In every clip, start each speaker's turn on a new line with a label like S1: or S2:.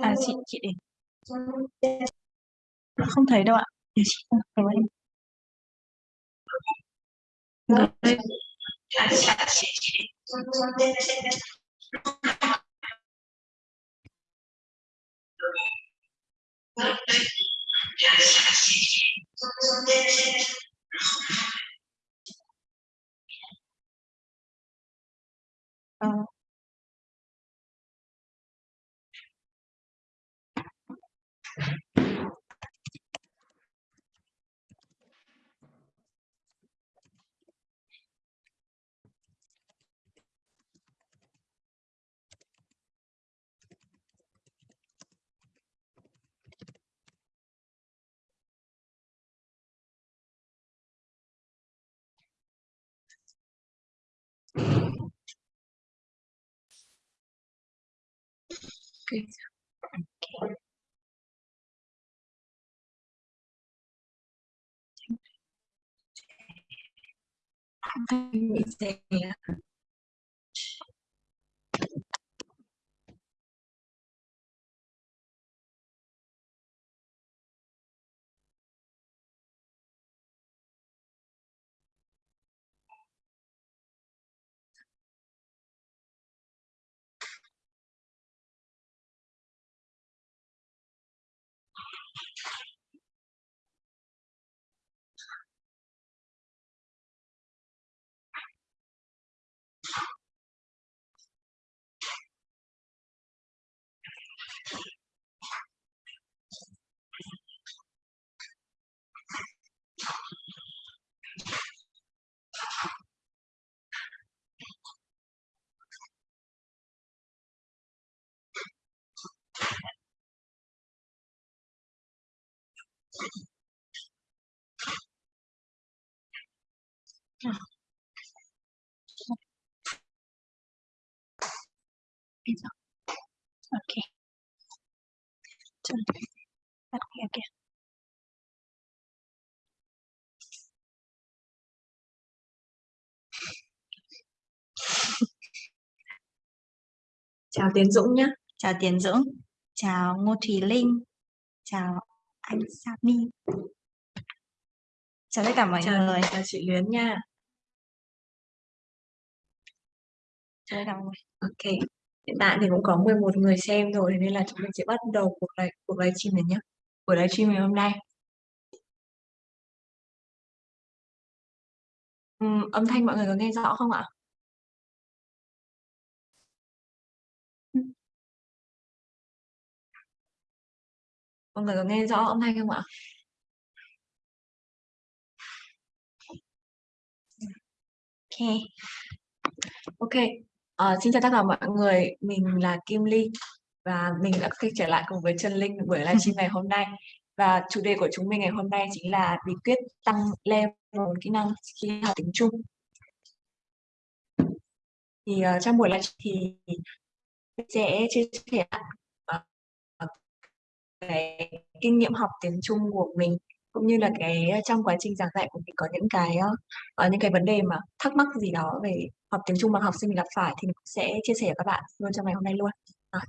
S1: À chị chị để không thấy đâu ạ. Để chị không thấy em. Rồi. Vâng. Vâng. Good. Mình sẽ Bây giờ. Okay. Chuẩn. Okay, okay. Chào Tiến Dũng nhé. Chào Tiến Dũng. Chào Ngô Thùy Linh. Chào anh Sami. Chào tất cả mọi
S2: chào,
S1: người.
S2: Chào chị Luyến nha.
S1: Chào tất cả mọi người.
S2: Ok. Hiện tại thì cũng có 11 người xem rồi nên là chúng mình sẽ bắt đầu cuộc live cuộc livestream này nhé. Buổi livestream ngày hôm nay. Uhm, âm thanh mọi người có nghe rõ không ạ? Mọi người có nghe rõ âm thanh không ạ?
S1: Ok.
S2: Ok. Uh, xin chào tất cả mọi người. Mình là Kim Ly và mình đã quay trở lại cùng với Trần Linh buổi livestream ngày hôm nay. Và chủ đề của chúng mình ngày hôm nay chính là bí quyết tăng level kỹ năng khi học tiếng Trung. Thì uh, trong buổi livestream thì sẽ chia sẻ cái kinh nghiệm học tiếng Trung của mình cũng như là cái trong quá trình giảng dạy của mình có những cái uh, những cái vấn đề mà thắc mắc gì đó về học tiếng Trung mà học sinh gặp phải thì mình sẽ chia sẻ với các bạn luôn trong ngày hôm nay luôn. À.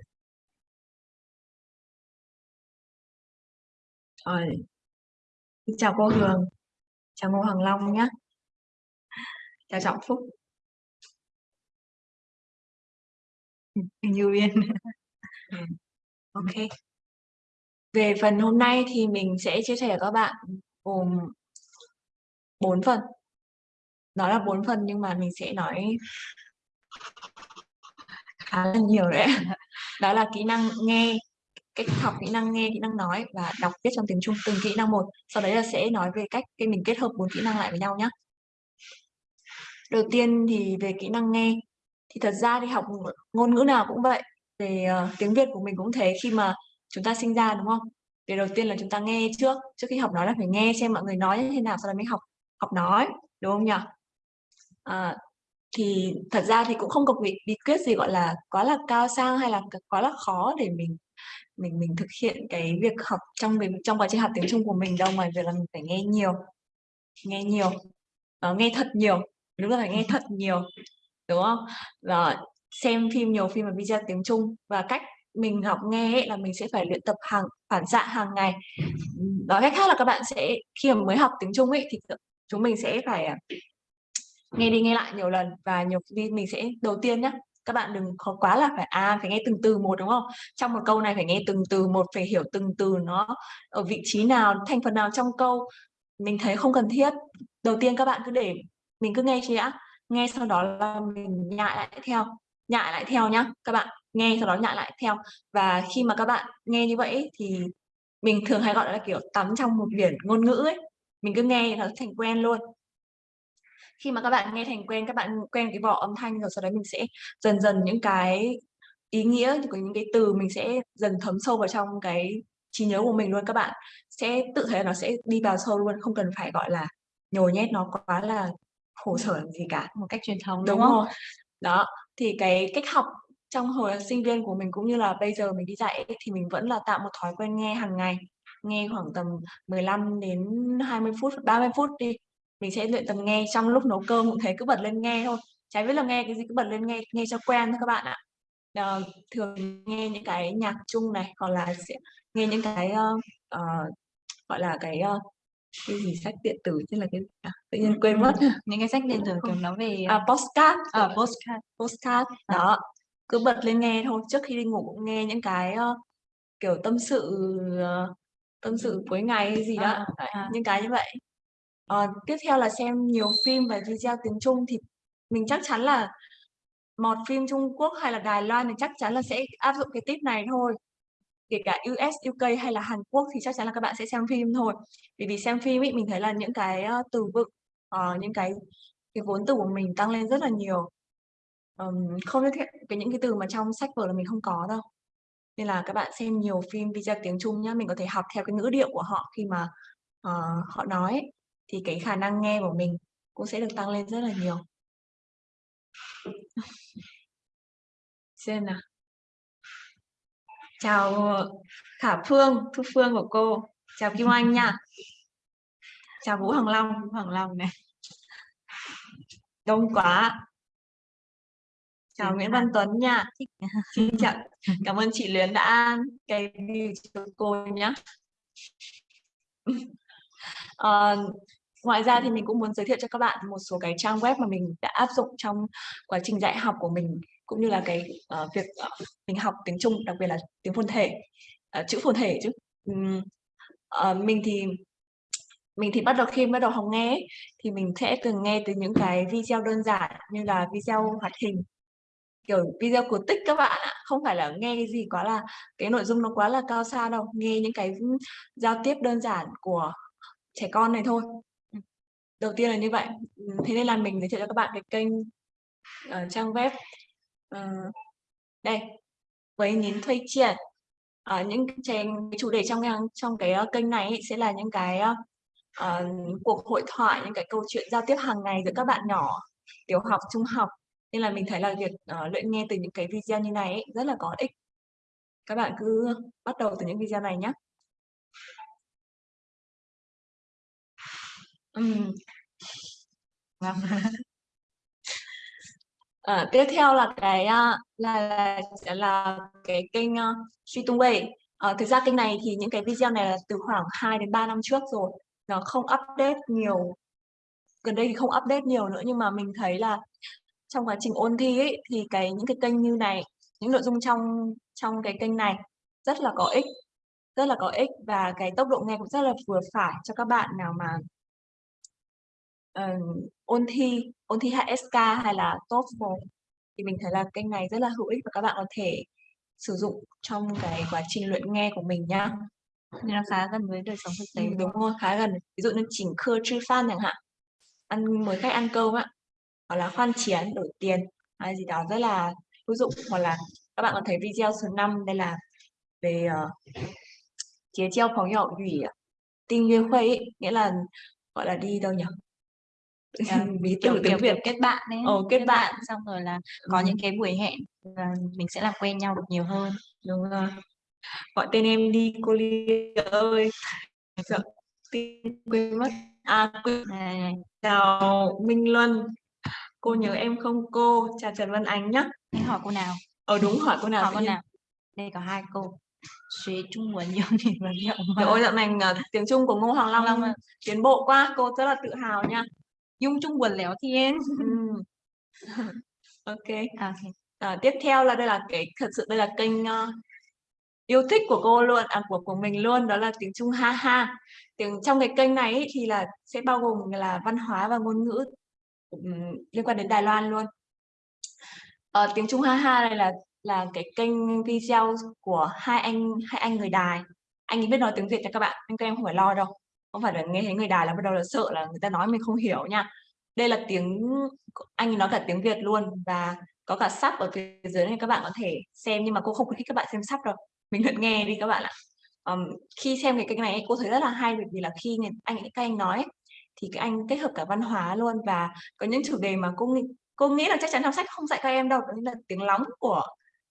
S2: Rồi. Chào cô Hường. Chào Ngô Hoàng Long nhé. Chào Trọng Phúc.
S1: Như Uyên.
S2: Ừ. Ok. Về phần hôm nay thì mình sẽ chia sẻ với các bạn gồm 4 phần. Đó là 4 phần nhưng mà mình sẽ nói khá là nhiều đấy. Đó là kỹ năng nghe, cách học kỹ năng nghe, kỹ năng nói và đọc viết trong tiếng Trung từng kỹ năng một. Sau đấy là sẽ nói về cách khi mình kết hợp bốn kỹ năng lại với nhau nhé. Đầu tiên thì về kỹ năng nghe thì thật ra thì học ngôn ngữ nào cũng vậy về uh, tiếng Việt của mình cũng thế khi mà chúng ta sinh ra đúng không? Việc đầu tiên là chúng ta nghe trước, trước khi học nói là phải nghe xem mọi người nói như thế nào sau đó mới học học nói, đúng không nhỉ? À, thì thật ra thì cũng không có bí, bí quyết gì gọi là quá là cao sang hay là quá là khó để mình mình mình thực hiện cái việc học trong mình trong quá trình học tiếng Trung của mình đâu mà việc là mình phải nghe nhiều nghe nhiều uh, nghe thật nhiều đúng là phải nghe thật nhiều đúng không rồi xem phim nhiều phim và video tiếng Trung và cách mình học nghe ấy, là mình sẽ phải luyện tập hàng phản xạ hàng ngày. Nói cách khác là các bạn sẽ khi mà mới học tiếng Trung ấy thì chúng mình sẽ phải à, nghe đi nghe lại nhiều lần và nhiều khi mình sẽ đầu tiên nhá các bạn đừng khó quá là phải à phải nghe từng từ một đúng không? Trong một câu này phải nghe từng từ một phải hiểu từng từ nó ở vị trí nào thành phần nào trong câu. Mình thấy không cần thiết. Đầu tiên các bạn cứ để mình cứ nghe chị đã nghe sau đó là mình nhại lại theo nhại lại theo nhá các bạn nghe sau đó nhại lại theo. Và khi mà các bạn nghe như vậy thì mình thường hay gọi là kiểu tắm trong một biển ngôn ngữ ấy. Mình cứ nghe nó thành quen luôn. Khi mà các bạn nghe thành quen các bạn quen cái vỏ âm thanh rồi sau đấy mình sẽ dần dần những cái ý nghĩa của những cái từ mình sẽ dần thấm sâu vào trong cái trí nhớ của mình luôn. Các bạn sẽ tự thấy nó sẽ đi vào sâu luôn không cần phải gọi là nhồi nhét nó quá là khổ sở gì cả.
S1: Một cách truyền thống
S2: đúng,
S1: đúng không?
S2: rồi. Đó thì cái cách học trong hồi sinh viên của mình cũng như là bây giờ mình đi dạy ấy, thì mình vẫn là tạo một thói quen nghe hàng ngày nghe khoảng tầm 15 đến 20 phút 30 phút đi. Mình sẽ luyện tập nghe trong lúc nấu cơm cũng thế cứ bật lên nghe thôi. Trái biết là nghe cái gì cứ bật lên nghe nghe cho quen thôi các bạn ạ. À, thường nghe những cái nhạc chung này hoặc là sẽ nghe những cái uh, uh, gọi là cái uh, cái gì? Sách điện tử tức là cái à, tự nhiên quên mất.
S1: Những cái sách điện tử kiểu nói về
S2: à, postcard.
S1: à, postcard.
S2: Postcard. À. đó. Cứ bật lên nghe thôi. Trước khi đi ngủ cũng nghe những cái uh, kiểu tâm sự uh, tâm sự cuối ngày hay gì đó. à, à. những cái như vậy. Uh, tiếp theo là xem nhiều phim và video tiếng Trung thì mình chắc chắn là một phim Trung Quốc hay là Đài Loan thì chắc chắn là sẽ áp dụng cái tip này thôi kể cả US, UK hay là Hàn Quốc thì chắc chắn là các bạn sẽ xem phim thôi. Vì vì xem phim ý mình thấy là những cái ờ, từ vựng uh, những cái cái vốn từ của mình tăng lên rất là nhiều. Um, không như cái những cái từ mà trong sách vở là mình không có đâu. Nên là các bạn xem nhiều phim video tiếng Trung nhá mình có thể học theo cái ngữ điệu của họ khi mà uh, họ nói thì cái khả năng nghe của mình cũng sẽ được tăng lên rất là nhiều. Xem nào chào Khả Phương Thu Phương của cô. Chào Kim Anh nha. Chào Vũ Hoàng Long Vũ Hoàng Long này. Đông quá. Chào Nguyễn Văn Tuấn nha. Xin chào. Cảm ơn chị Luyến đã cái video cho cô nhé À, ờ, ngoài ra thì mình cũng muốn giới thiệu cho các bạn một số cái trang web mà mình đã áp dụng trong quá trình dạy học của mình cũng như là cái uh, việc uh, mình học tiếng Trung đặc biệt là tiếng phồn thể uh, chữ phồn thể chứ. Um, uh, mình thì mình thì bắt đầu khi bắt đầu học nghe ấy, thì mình sẽ từng nghe từ những cái video đơn giản như là video hoạt hình kiểu video cổ tích các bạn ạ. Không phải là nghe cái gì quá là cái nội dung nó quá là cao xa đâu nghe những cái giao tiếp đơn giản của trẻ con này thôi. Đầu tiên là như vậy. Thế nên là mình giới thiệu cho các bạn cái kênh ở trang web uh, đây với nhín thuê triển ở ờ, những cái chủ đề trong trong cái ờ, kênh này ấy, sẽ là những cái uh, cuộc hội thoại những cái câu chuyện giao tiếp hàng ngày giữa các bạn nhỏ tiểu học trung học. Nên là mình thấy là việc uh, luyện nghe từ những cái video như này ấy, rất là có ích. Các bạn cứ bắt đầu từ những video này nhé Ừm. Vâng. à, tiếp theo là cái ờ, là là sẽ là cái kênh uh, Suy Tung Wei. Thực ra kênh này thì những cái video này là từ khoảng 2 đến 3 năm trước rồi. Nó không update nhiều. Gần đây thì không update nhiều nữa nhưng mà mình thấy là trong quá trình ôn thi ấy, thì cái những cái kênh như này, những nội dung trong trong cái kênh này rất là có ích, rất là có ích và cái tốc độ nghe cũng rất là vừa phải cho các bạn nào mà uh, ôn thi ôn thi HSK hay là TOEFL thì mình thấy là kênh này rất là hữu ích và các bạn có thể sử dụng trong cái quá trình luyện nghe của mình nhá
S1: nên nó khá gần với đời sống thực tế.
S2: Ừ, đúng rồi. Khá gần ví dụ như chỉnh khơ chư phan chẳng hạn. Ăn mời khách ăn cơm ạ hoặc là khoan chiến đổi tiền hay gì đó rất là hữu dụng. Hoặc là các bạn có thấy video số 5 đây là về uh, chia treo phóng nhỏ ủy tinh nguyên khuây nghĩa là gọi là đi đâu nhỉ
S1: ví từ tiếng Việt kết bạn đấy
S2: Ồ, kết, kết bạn.
S1: bạn xong rồi là có ừ. những cái buổi hẹn và mình sẽ làm quen nhau được nhiều hơn
S2: đúng rồi gọi tên em đi cô Ly ơi sợ quên mất à quên à, chào Minh Luân cô nhớ em không cô chào Trần Văn Ánh nhá
S1: Anh hỏi cô nào?
S2: Ờ đúng hỏi cô nào
S1: Hỏi cô nào? Đây có hai cô. Xuế Trung Nguồn nhiều thì vật liệu
S2: Trời ơi dạo này ờ, tiếng Trung của Ngô Hoàng Long
S1: Long
S2: tiến bộ quá, cô rất là tự hào nha.
S1: Dung Trung Nguồn léo thiên.
S2: Ừm. Ok.
S1: À, ok.
S2: Ờ, tiếp theo là đây là cái thật sự đây là kênh ờ, yêu thích của cô luôn, à của của mình luôn, đó là tiếng Trung Ha Ha. Tiếng trong cái kênh này ấy, thì là sẽ bao gồm là văn hóa và ngôn ngữ ừm, liên quan đến Đài Loan luôn. Ờ, tiếng Trung Ha Ha này là là cái kênh video của hai anh hai anh người Đài. Anh ấy biết nói tiếng Việt nha các bạn, nên các em không phải lo đâu. Không phải là nghe thấy người Đài là bắt đầu là sợ là người ta nói mình không hiểu nha. Đây là tiếng anh nói cả tiếng Việt luôn và có cả sub ở phía dưới này các bạn có thể xem nhưng mà cô không khuyến khích các bạn xem sub đâu. Mình lượt nghe đi các bạn ạ. Ờm, khi xem cái kênh này cô thấy rất là hay bởi vì là khi người anh các anh nói thì các anh kết hợp cả văn hóa luôn và có những chủ đề mà cô nghĩ cô nghĩ là chắc chắn trong sách không dạy các em đâu, đó là tiếng lóng của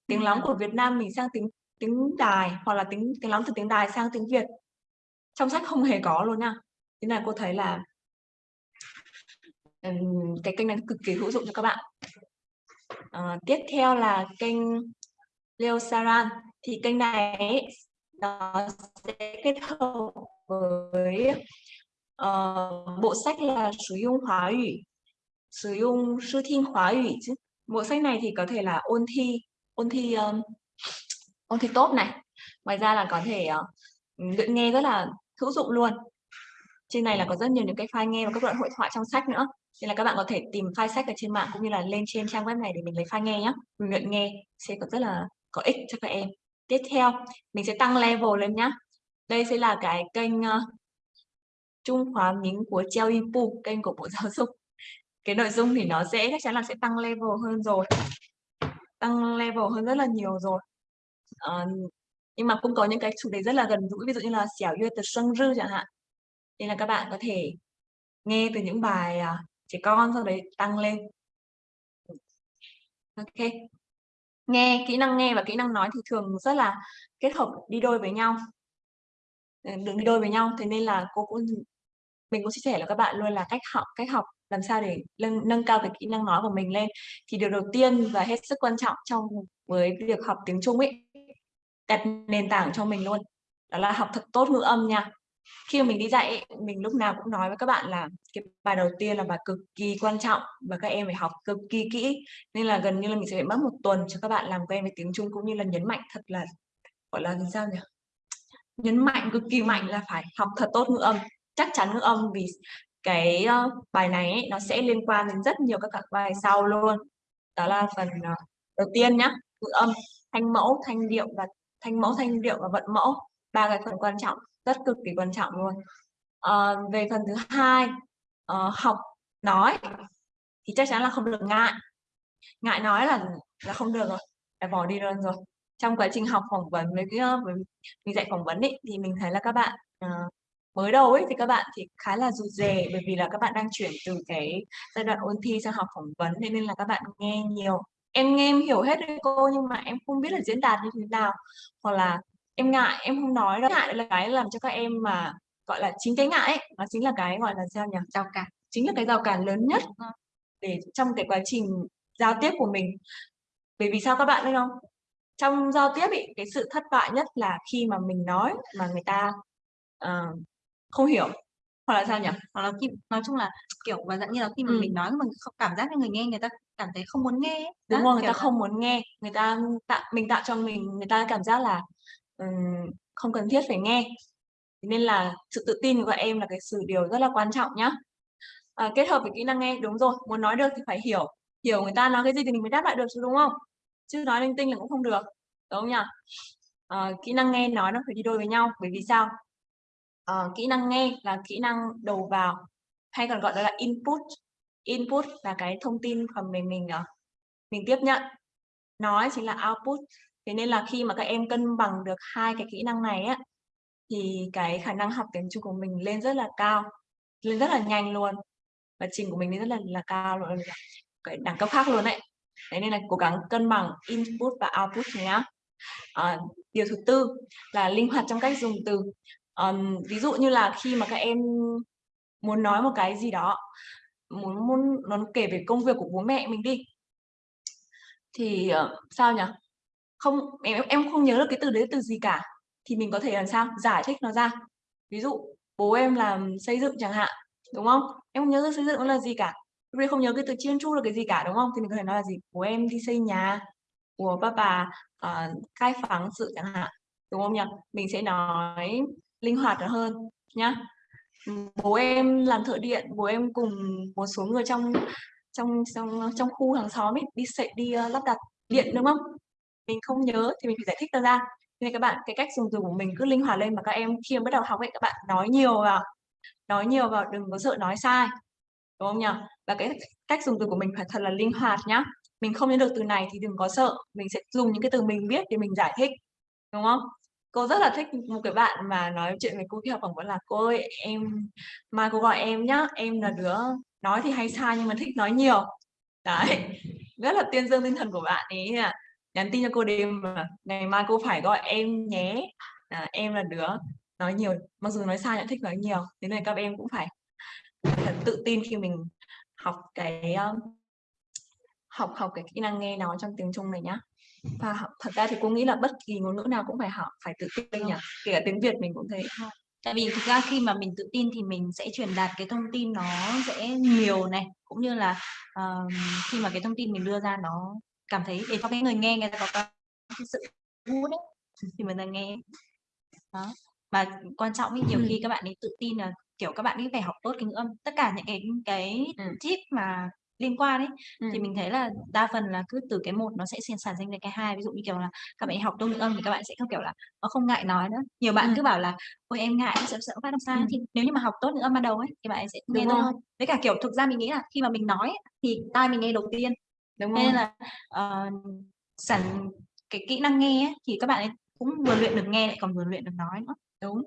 S2: tiếng lóng của Việt Nam mình sang tiếng tiếng Đài hoặc là tiếng tiếng lóng từ tiếng Đài sang tiếng Việt. Trong sách không hề có luôn nha. Thế là cô thấy là ừm, cái kênh này cực kỳ hữu dụng cho các bạn. Ờ, tiếp theo là kênh Leo Saran thì kênh này nó sẽ kết hợp với ờ, bộ sách là sử dụng hóa ngữ sử dụng sư thiên hóa ngữ chứ bộ sách này thì có thể là ôn thi ôn thi um, ôn thi tốt này ngoài ra là có thể uh, luyện nghe rất là hữu dụng luôn. Trên này là có rất nhiều những cái file nghe và các đoạn hội thoại trong sách nữa. Nên là các bạn có thể tìm file sách ở trên mạng cũng như là lên trên trang web này để mình lấy file nghe nhé mình luyện nghe sẽ có rất là có ích cho các em. Tiếp theo mình sẽ tăng level lên nhá. Đây sẽ là cái kênh uh, Trung Hóa Mính của Treo Ipu kênh của Bộ Giáo dục. Cái nội dung thì nó dễ chắc chắn là sẽ tăng level hơn rồi. Tăng level hơn rất là nhiều rồi. Uh, nhưng mà cũng có những cái chủ đề rất là gần gũi ví dụ như là xẻo yue từ sân rư chẳng hạn. Nên là các bạn có thể nghe từ những bài à, trẻ con sau đấy tăng lên. Ok. Nghe kỹ năng nghe và kỹ năng nói thì thường rất là kết hợp đi đôi với nhau. Ờ, Đứng đi đôi với nhau. Thế nên là cô cũng mình cũng chia sẻ là các bạn luôn là cách học cách học làm sao để nâng, nâng cao cái kỹ năng nói của mình lên. Thì điều đầu tiên và hết sức quan trọng trong với việc học tiếng Trung ấy đặt nền tảng cho mình luôn. Đó là học thật tốt ngữ âm nha. Khi mà mình đi dạy mình lúc nào cũng nói với các bạn là cái bài đầu tiên là bài cực kỳ quan trọng và các em phải học cực kỳ kỹ. Nên là gần như là mình sẽ phải mất một tuần cho các bạn làm quen với tiếng Trung cũng như là nhấn mạnh thật là gọi là sao nhỉ? Nhấn mạnh cực kỳ mạnh là phải học thật tốt ngữ âm. Chắc chắn ngữ âm vì cái uh, bài này ấy, nó sẽ liên quan đến rất nhiều các các bài sau luôn. Đó là phần uh, đầu tiên nhá ngữ âm thanh mẫu thanh điệu và thanh mẫu thanh điệu và vận mẫu ba cái phần quan trọng rất cực kỳ quan trọng luôn. À, về phần thứ hai à, học nói thì chắc chắn là không được ngại. Ngại nói là là không được rồi phải bỏ đi luôn rồi. Trong quá trình học phỏng vấn với cái với mình dạy phỏng vấn ấy, thì mình thấy là các bạn uh, mới đầu ấy thì các bạn thì khá là rụt rè bởi vì là các bạn đang chuyển từ cái giai đoạn ôn thi sang học phỏng vấn thế nên là các bạn nghe nhiều em nghe em hiểu hết đấy cô nhưng mà em không biết là diễn đạt như thế nào. Hoặc là em ngại em không nói đâu. Ngại là cái làm cho các em mà gọi là chính cái ngại ấy nó chính là cái gọi là sao nhỉ?
S1: Rào cản.
S2: Chính là cái rào cản lớn nhất để trong cái quá trình giao tiếp của mình. Bởi vì sao các bạn biết không? Trong giao tiếp ý, cái sự thất bại nhất là khi mà mình nói mà người ta uh, không hiểu hoặc là sao nhỉ?
S1: Hoặc là khi nói chung là kiểu và dạng như là khi mà
S2: Ừ.
S1: mình nói mà không cảm giác như người nghe người ta cảm thấy không muốn nghe ấy.
S2: đúng rồi người ta không muốn nghe người ta tạo mình tạo cho mình người ta cảm giác là ừm, không cần thiết phải nghe. Nên là sự tự tin của em là cái sự điều rất là quan trọng nhá. À, kết hợp với kỹ năng nghe đúng rồi muốn nói được thì phải hiểu hiểu người ta nói cái gì thì mình mới đáp lại được chứ đúng không? Chứ nói linh tinh là cũng không được đúng không nhỉ? À, kỹ năng nghe nói nó phải đi đôi với nhau bởi vì sao uh, kỹ năng nghe là kỹ năng đầu vào hay còn gọi đó là input. Input là cái thông tin mà mình mình uh, mình tiếp nhận. Nói chính là output. Thế nên là khi mà các em cân bằng được hai cái kỹ năng này á thì cái khả năng học tiếng Trung của mình lên rất là cao lên rất là nhanh luôn. Và trình của mình lên rất là là cao luôn cái đẳng cấp khác luôn đấy thế nên là cố gắng cân bằng input và output nhá. À, điều thứ tư là linh hoạt trong cách dùng từ um, ví dụ như là khi mà các em muốn nói một cái gì đó muốn muốn nó kể về công việc của bố mẹ mình đi thì uh, sao nhỉ? Không em em không nhớ được cái từ đấy từ gì cả. Thì mình có thể làm sao? Giải thích nó ra. Ví dụ bố em làm xây dựng chẳng hạn đúng không? Em không nhớ được xây dựng nó là gì cả. Lúc không nhớ cái từ chiên chu là cái gì cả đúng không? Thì mình có thể nói là gì? Bố em đi xây nhà của ba bà uh, khai phóng sự chẳng hạn đúng không nhỉ? Mình sẽ nói linh hoạt hơn nhá. Bố em làm thợ điện bố em cùng một số người trong trong trong trong khu hàng xóm ấy đi sậy đi uh, lắp đặt điện đúng không? Mình không nhớ thì mình phải giải thích ra. Ra nên các bạn cái cách dùng từ của mình cứ linh hoạt lên mà các em khi mà bắt đầu học ấy các bạn nói nhiều vào nói nhiều vào đừng có sợ nói sai đúng không nhỉ? Và cái cách dùng từ của mình phải thật là linh hoạt nhá. Mình không nhớ được từ này thì đừng có sợ mình sẽ dùng những cái từ mình biết để mình giải thích đúng không? Cô rất là thích một cái bạn mà nói chuyện với cô khi học phỏng vấn là cô ơi em mai cô gọi em nhá em là đứa nói thì hay sai nhưng mà thích nói nhiều. Đấy rất là tiên dương tinh thần của bạn ấy à nhắn tin cho cô đêm mà ngày mai cô phải gọi em nhé. À, em là đứa nói nhiều mặc dù nói sai nhưng thích nói nhiều thế nên các em cũng phải thật tự tin khi mình học cái học học cái kỹ năng nghe nói trong tiếng Trung này nhá và thật ra thì cô nghĩ là bất kỳ ngôn ngữ nào cũng phải học phải tự tin nhỉ? Kể cả tiếng Việt mình cũng thế.
S1: Tại vì thực ra khi mà mình tự tin thì mình sẽ truyền đạt cái thông tin nó sẽ nhiều này cũng như là uh, khi mà cái thông tin mình đưa ra nó cảm thấy để cho cái người nghe người ta có cái sự thu đấy thì mình ta nghe. Đó. Và quan trọng ấy, nhiều ừ. khi các bạn ấy tự tin là kiểu các bạn ấy phải học tốt cái ngữ âm. Tất cả những cái cái ừ. tip mà liên quan ấy ừ. thì mình thấy là đa phần là cứ từ cái một nó sẽ sản sinh ra cái hai. Ví dụ như kiểu là các bạn học tốt ngữ âm thì các bạn sẽ không kiểu là nó không ngại nói nữa. Nhiều bạn ừ. cứ bảo là ôi em ngại sợ sợ phát âm sai. Ừ. thì nếu như mà học tốt ngữ âm ban đầu ấy thì bạn sẽ nghe tốt hơn. Với cả kiểu thực ra mình nghĩ là khi mà mình nói thì tai mình nghe đầu tiên. Đúng nên là uh, sản cái kỹ năng nghe ấy, thì các bạn ấy cũng vừa luyện được nghe lại còn vừa luyện được nói nữa.
S2: Đúng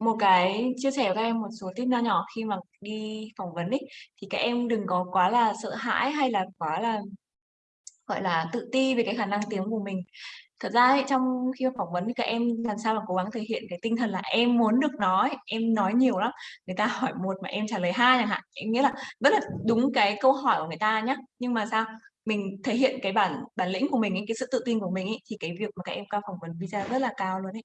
S2: một cái chia sẻ với các em một số tip nho nhỏ khi mà đi phỏng vấn ấy thì các em đừng có quá là sợ hãi hay là quá là gọi là tự ti về cái khả năng tiếng của mình. Thật ra ấy, trong khi phỏng vấn thì các em làm sao mà cố gắng thể hiện cái tinh thần là em muốn được nói em nói nhiều lắm. Người ta hỏi một mà em trả lời hai chẳng hạn. Em nghĩa là rất là đúng cái câu hỏi của người ta nhé nhưng mà sao? Mình thể hiện cái bản bản lĩnh của mình ấy, cái sự tự tin của mình ấy, thì cái việc mà các em cao phỏng vấn visa rất là cao luôn ấy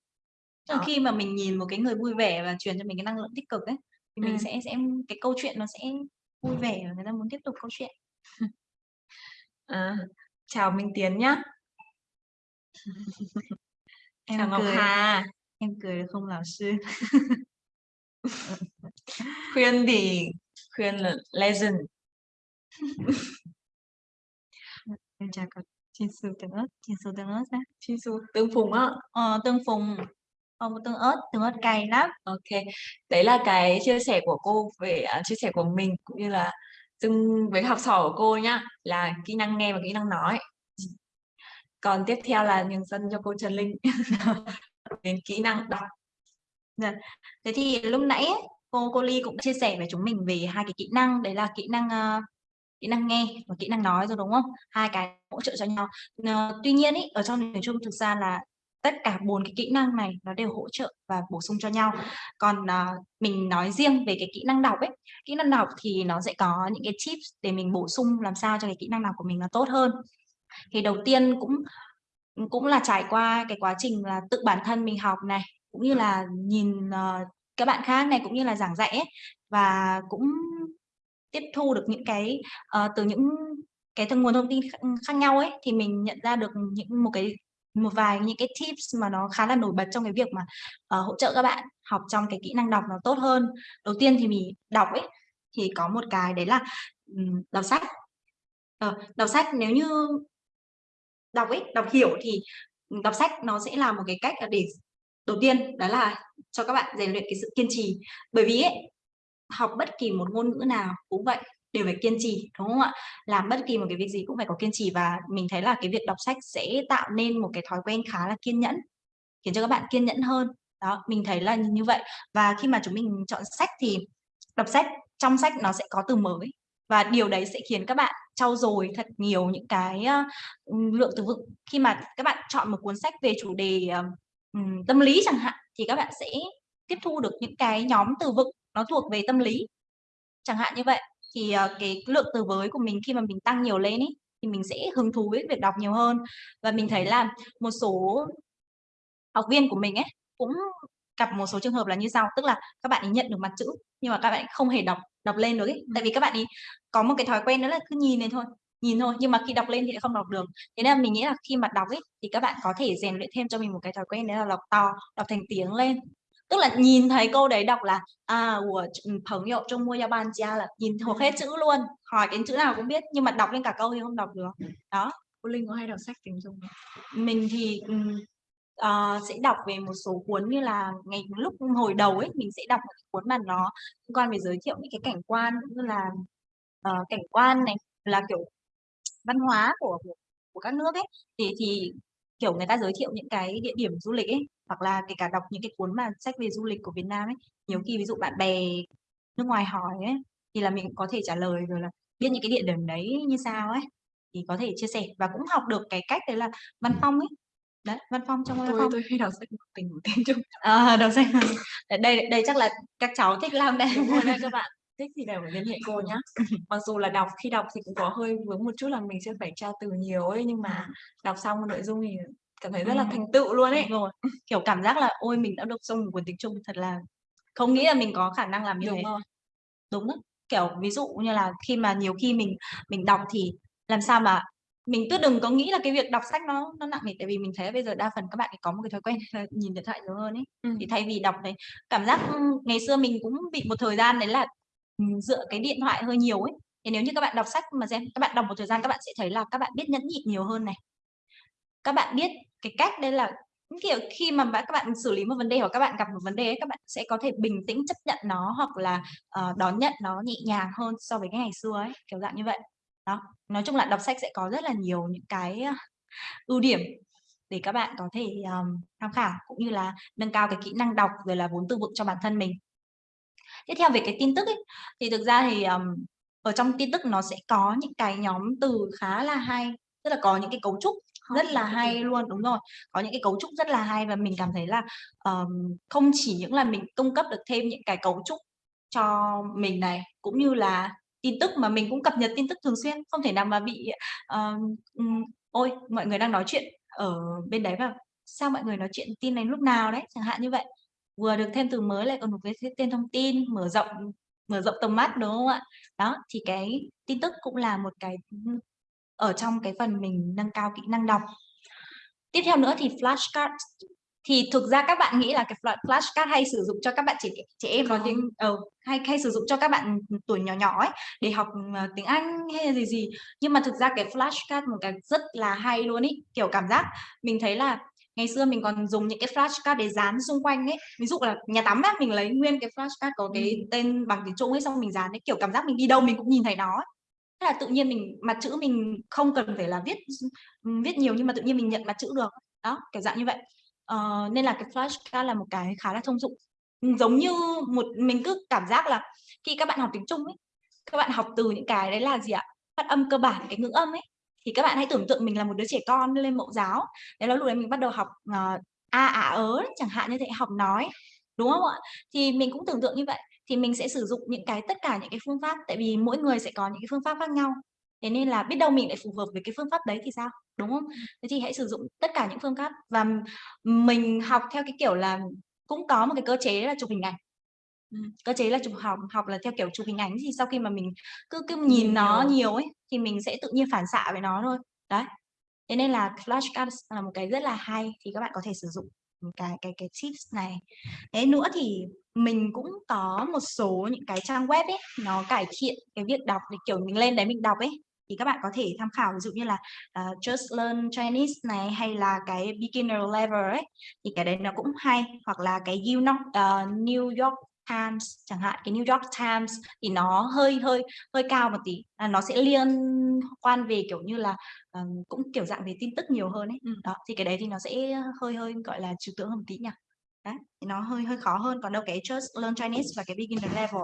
S1: đó. khi mà mình nhìn một cái người vui vẻ và truyền cho mình cái năng lượng tích cực ấy thì mình ừ. sẽ sẽ cái câu chuyện nó sẽ vui vẻ và người ta muốn tiếp tục câu chuyện.
S2: À, chào Minh Tiến nhá.
S1: Em chào Ngọc cười. Hà. Em cười được không lão sư?
S2: Khuyên thì khuyên là legend.
S1: Em chào cậu Chin su tương ớt su tương ớt á
S2: Chin su tương phùng á.
S1: Ờ, tương phùng không có tương ớt tương ớt cay lắm.
S2: Ok. Đấy là cái chia sẻ của cô về uh, chia sẻ của mình cũng như là từng với học trò của cô nhá là kỹ năng nghe và kỹ năng nói. Còn tiếp theo là nhường dân cho cô Trần Linh. Đến kỹ năng đọc.
S1: Dạ. Thế thì lúc nãy cô cô Ly cũng chia sẻ với chúng mình về hai cái kỹ năng. Đấy là kỹ năng uh, kỹ năng nghe và kỹ năng nói rồi đúng không? Hai cái hỗ trợ cho nhau. Uh, tuy nhiên ý, ở trong tiếng Trung thực ra là tất cả bốn cái kỹ năng này nó đều hỗ trợ và bổ sung cho nhau. Còn à, mình nói riêng về cái kỹ năng đọc ấy kỹ năng đọc thì nó sẽ có những cái tips để mình bổ sung làm sao cho cái kỹ năng đọc của mình nó tốt hơn. Thì đầu tiên cũng cũng là trải qua cái quá trình là tự bản thân mình học này cũng như là nhìn uh, các bạn khác này cũng như là giảng dạy ấy, và cũng tiếp thu được những cái uh, từ những cái nguồn thông tin khác nhau ấy thì mình nhận ra được những một cái một vài những cái tips mà nó khá là nổi bật trong cái việc mà uh, hỗ trợ các bạn học trong cái kỹ năng đọc nó tốt hơn. Đầu tiên thì mình đọc ấy thì có một cái đấy là um, đọc sách. Uh, đọc sách nếu như đọc ấy đọc hiểu thì đọc sách nó sẽ là một cái cách để đầu tiên đó là cho các bạn rèn luyện cái sự kiên trì. Bởi vì ấy, học bất kỳ một ngôn ngữ nào cũng vậy đều phải kiên trì đúng không ạ? Làm bất kỳ một cái việc gì cũng phải có kiên trì và mình thấy là cái việc đọc sách sẽ tạo nên một cái thói quen khá là kiên nhẫn khiến cho các bạn kiên nhẫn hơn. Đó mình thấy là như vậy. Và khi mà chúng mình chọn sách thì đọc sách trong sách nó sẽ có từ mới và điều đấy sẽ khiến các bạn trau dồi thật nhiều những cái uh, lượng từ vựng. Khi mà các bạn chọn một cuốn sách về chủ đề uh, tâm lý chẳng hạn thì các bạn sẽ tiếp thu được những cái nhóm từ vựng nó thuộc về tâm lý chẳng hạn như vậy thì uh, cái lượng từ mới của mình khi mà mình tăng nhiều lên ý, thì mình sẽ hứng thú với việc đọc nhiều hơn. Và mình thấy là một số học viên của mình ấy, cũng gặp một số trường hợp là như sau, tức là các bạn ấy nhận được mặt chữ nhưng mà các bạn không hề đọc đọc lên được ấy. Tại vì các bạn ấy có một cái thói quen đó là cứ nhìn lên thôi, nhìn thôi, nhưng mà khi đọc lên thì lại không đọc được. Thế nên là mình nghĩ là khi mà đọc ấy, thì các bạn có thể rèn luyện thêm cho mình một cái thói quen đấy là đọc to, đọc thành tiếng lên tức là nhìn thấy câu đấy đọc là à trong mua gia ban cha là nhìn thuộc hết ừ. chữ luôn hỏi cái chữ nào cũng biết nhưng mà đọc lên cả câu thì không đọc được ừ. đó.
S2: Cô linh có hay đọc sách tiếng trung
S1: mình thì uh, sẽ đọc về một số cuốn như là ngày lúc hồi đầu ấy mình sẽ đọc một cuốn mà nó liên quan về giới thiệu những cái cảnh quan như là uh, cảnh quan này là kiểu văn hóa của của, của các nước ấy. Thì thì kiểu người ta giới thiệu những cái địa điểm du lịch ấy hoặc là kể cả đọc những cái cuốn mà sách về du lịch của Việt Nam ấy. Nhiều khi ví dụ bạn bè nước ngoài hỏi ấy, thì là mình có thể trả lời rồi là biết những cái địa điểm đấy như sao ấy, thì có thể chia sẻ và cũng học được cái cách đấy là văn phong ấy. Đấy, văn phong trong văn phong.
S2: tôi hay đọc sách tình của tiếng Trung.
S1: Ờ, đọc sách đây đây đây chắc là các cháu thích lắm đây.
S2: Đúng rồi đấy các bạn. Thích thì đều phải liên hệ cô nhá. Mặc dù là đọc khi đọc thì cũng có hơi vướng một chút là mình sẽ phải tra từ nhiều ấy, nhưng mà đọc xong nội dung thì cảm thấy rất là thành tựu luôn ấy.
S1: Đúng rồi. Kiểu, cảm giác là ôi, mình đã đọc xong một cuốn tiếng Trung, thật là không nghĩ là mình có khả năng làm như
S2: Đúng
S1: thế.
S2: rồi.
S1: Đúng á. Kiểu, ví dụ như là khi mà nhiều khi mình mình đọc thì làm sao mà mình cứ đừng có nghĩ là cái việc đọc sách nó nó nặng nề, tại vì mình thấy bây giờ đa phần các bạn ấy có một cái thói quen là nhìn điện thoại nhiều hơn ấy.
S2: Ừm.
S1: Thì thay vì đọc đấy cảm giác, ngày xưa mình cũng bị một thời gian đấy là, dựa cái điện thoại hơi nhiều ấy. Thì nếu như các bạn đọc sách mà xem, các bạn đọc một thời gian các bạn sẽ thấy là các bạn biết nhẫn nhịn nhiều hơn này. Các bạn biết cái cách đây là kiểu, khi mà các bạn xử lý một vấn đề hoặc các bạn gặp một vấn đề ấy, các bạn sẽ có thể bình tĩnh chấp nhận nó hoặc là, uh, đón nhận nó nhẹ nhàng hơn so với cái ngày xưa ấy, kiểu dạng như vậy. Đó, nói chung là đọc sách sẽ có rất là nhiều những cái, ờ, ưu điểm để các bạn có thể, um, tham khảo, cũng như là nâng cao cái kỹ năng đọc rồi là vốn từ vựng cho bản thân mình. Tiếp theo về cái tin tức ấy, thì thực ra thì, um, ở trong tin tức nó sẽ có những cái nhóm từ khá là hay, tức là có những cái cấu trúc rất là hay luôn đúng rồi, có những cái cấu trúc rất là hay và mình cảm thấy là, ờm, không chỉ những là mình cung cấp được thêm những cái cấu trúc cho mình này, cũng như là tin tức mà mình cũng cập nhật tin tức thường xuyên, không thể nào mà bị, ừm, ôi, mọi người đang nói chuyện ở bên đấy và sao mọi người nói chuyện tin này lúc nào đấy, chẳng hạn như vậy. Vừa được thêm từ mới lại còn được cái tên thông tin, mở rộng mở rộng tầm mắt, đúng không ạ? Đó, thì cái tin tức cũng là một cái, ở trong cái phần mình nâng cao kỹ năng đọc. Tiếp theo nữa thì flashcards, thì thực ra các bạn nghĩ là cái flash flashcard hay sử dụng cho các bạn trẻ trẻ em nói tiếng
S2: Không.
S1: ờ, hay hay sử dụng cho các bạn, tuổi nhỏ nhỏ ấy, để học, ờ, tiếng Anh hay là gì gì. Nhưng mà thực ra cái flashcard một cái rất là hay luôn ấy, kiểu, cảm giác mình thấy là ngày xưa mình còn dùng những cái flashcard để dán xung quanh ấy. Ví dụ là nhà tắm á, mình lấy nguyên cái flashcard có cái
S2: Ừm.
S1: tên bằng tiếng Trung ấy, xong mình dán ấy, kiểu, cảm giác mình đi đâu mình cũng nhìn thấy nó ấy. Là tự nhiên mình mặt chữ mình không cần phải là viết viết nhiều nhưng mà tự nhiên mình nhận mặt chữ được. Đó, kiểu dạng như vậy. uh, nên là cái flashcard là một cái khá là thông dụng. Giống như một mình cứ cảm giác là khi các bạn học tiếng Trung ấy, các bạn học từ những cái đấy là gì ạ? Phát âm cơ bản, cái ngữ âm ấy, thì các bạn hãy tưởng tượng mình là một đứa trẻ con lên mẫu giáo. Đấy là lúc đấy mình bắt đầu học, uh, a, ả, ớ chẳng hạn như thế, học nói, đúng không ạ? Thì mình cũng tưởng tượng như vậy, thì mình sẽ sử dụng những cái tất cả những cái phương pháp, tại vì mỗi người sẽ có những cái phương pháp khác nhau. Thế nên là biết đâu mình lại phù hợp với cái phương pháp đấy thì sao, đúng không? Thế thì hãy sử dụng tất cả những phương pháp và mình học theo cái kiểu là cũng có một cái cơ chế là chụp hình ảnh. Ừm, cơ chế là chụp học học là theo kiểu chụp hình ảnh thì sau khi mà mình cứ cứ nhìn nó
S2: nhiều.
S1: ấy, thì mình sẽ tự nhiên phản xạ với nó thôi. Đấy. Thế nên là flashcards là một cái rất là hay, thì các bạn có thể sử dụng, cái cái cái tips này. Thế nữa thì mình cũng có một số những cái trang web ấy, nó cải thiện cái việc đọc để, kiểu, mình lên đấy mình đọc ấy, thì các bạn có thể tham khảo ví dụ như là, uh, Just Learn Chinese này, hay là cái beginner level ấy, thì cái đấy nó cũng hay. Hoặc là cái you know, uh, ờ, New York Times chẳng hạn, cái New York Times thì nó hơi hơi hơi cao một tí, là nó sẽ liên quan về, kiểu như là, ờm, cũng kiểu dạng về tin tức nhiều hơn ấy.
S2: Ừm.
S1: Đó, thì cái đấy thì nó sẽ hơi hơi, gọi là, trừu tượng hơn một tí nhỉ? Đấy, thì nó hơi hơi khó hơn, còn đâu cái Just Learn Chinese và cái beginner level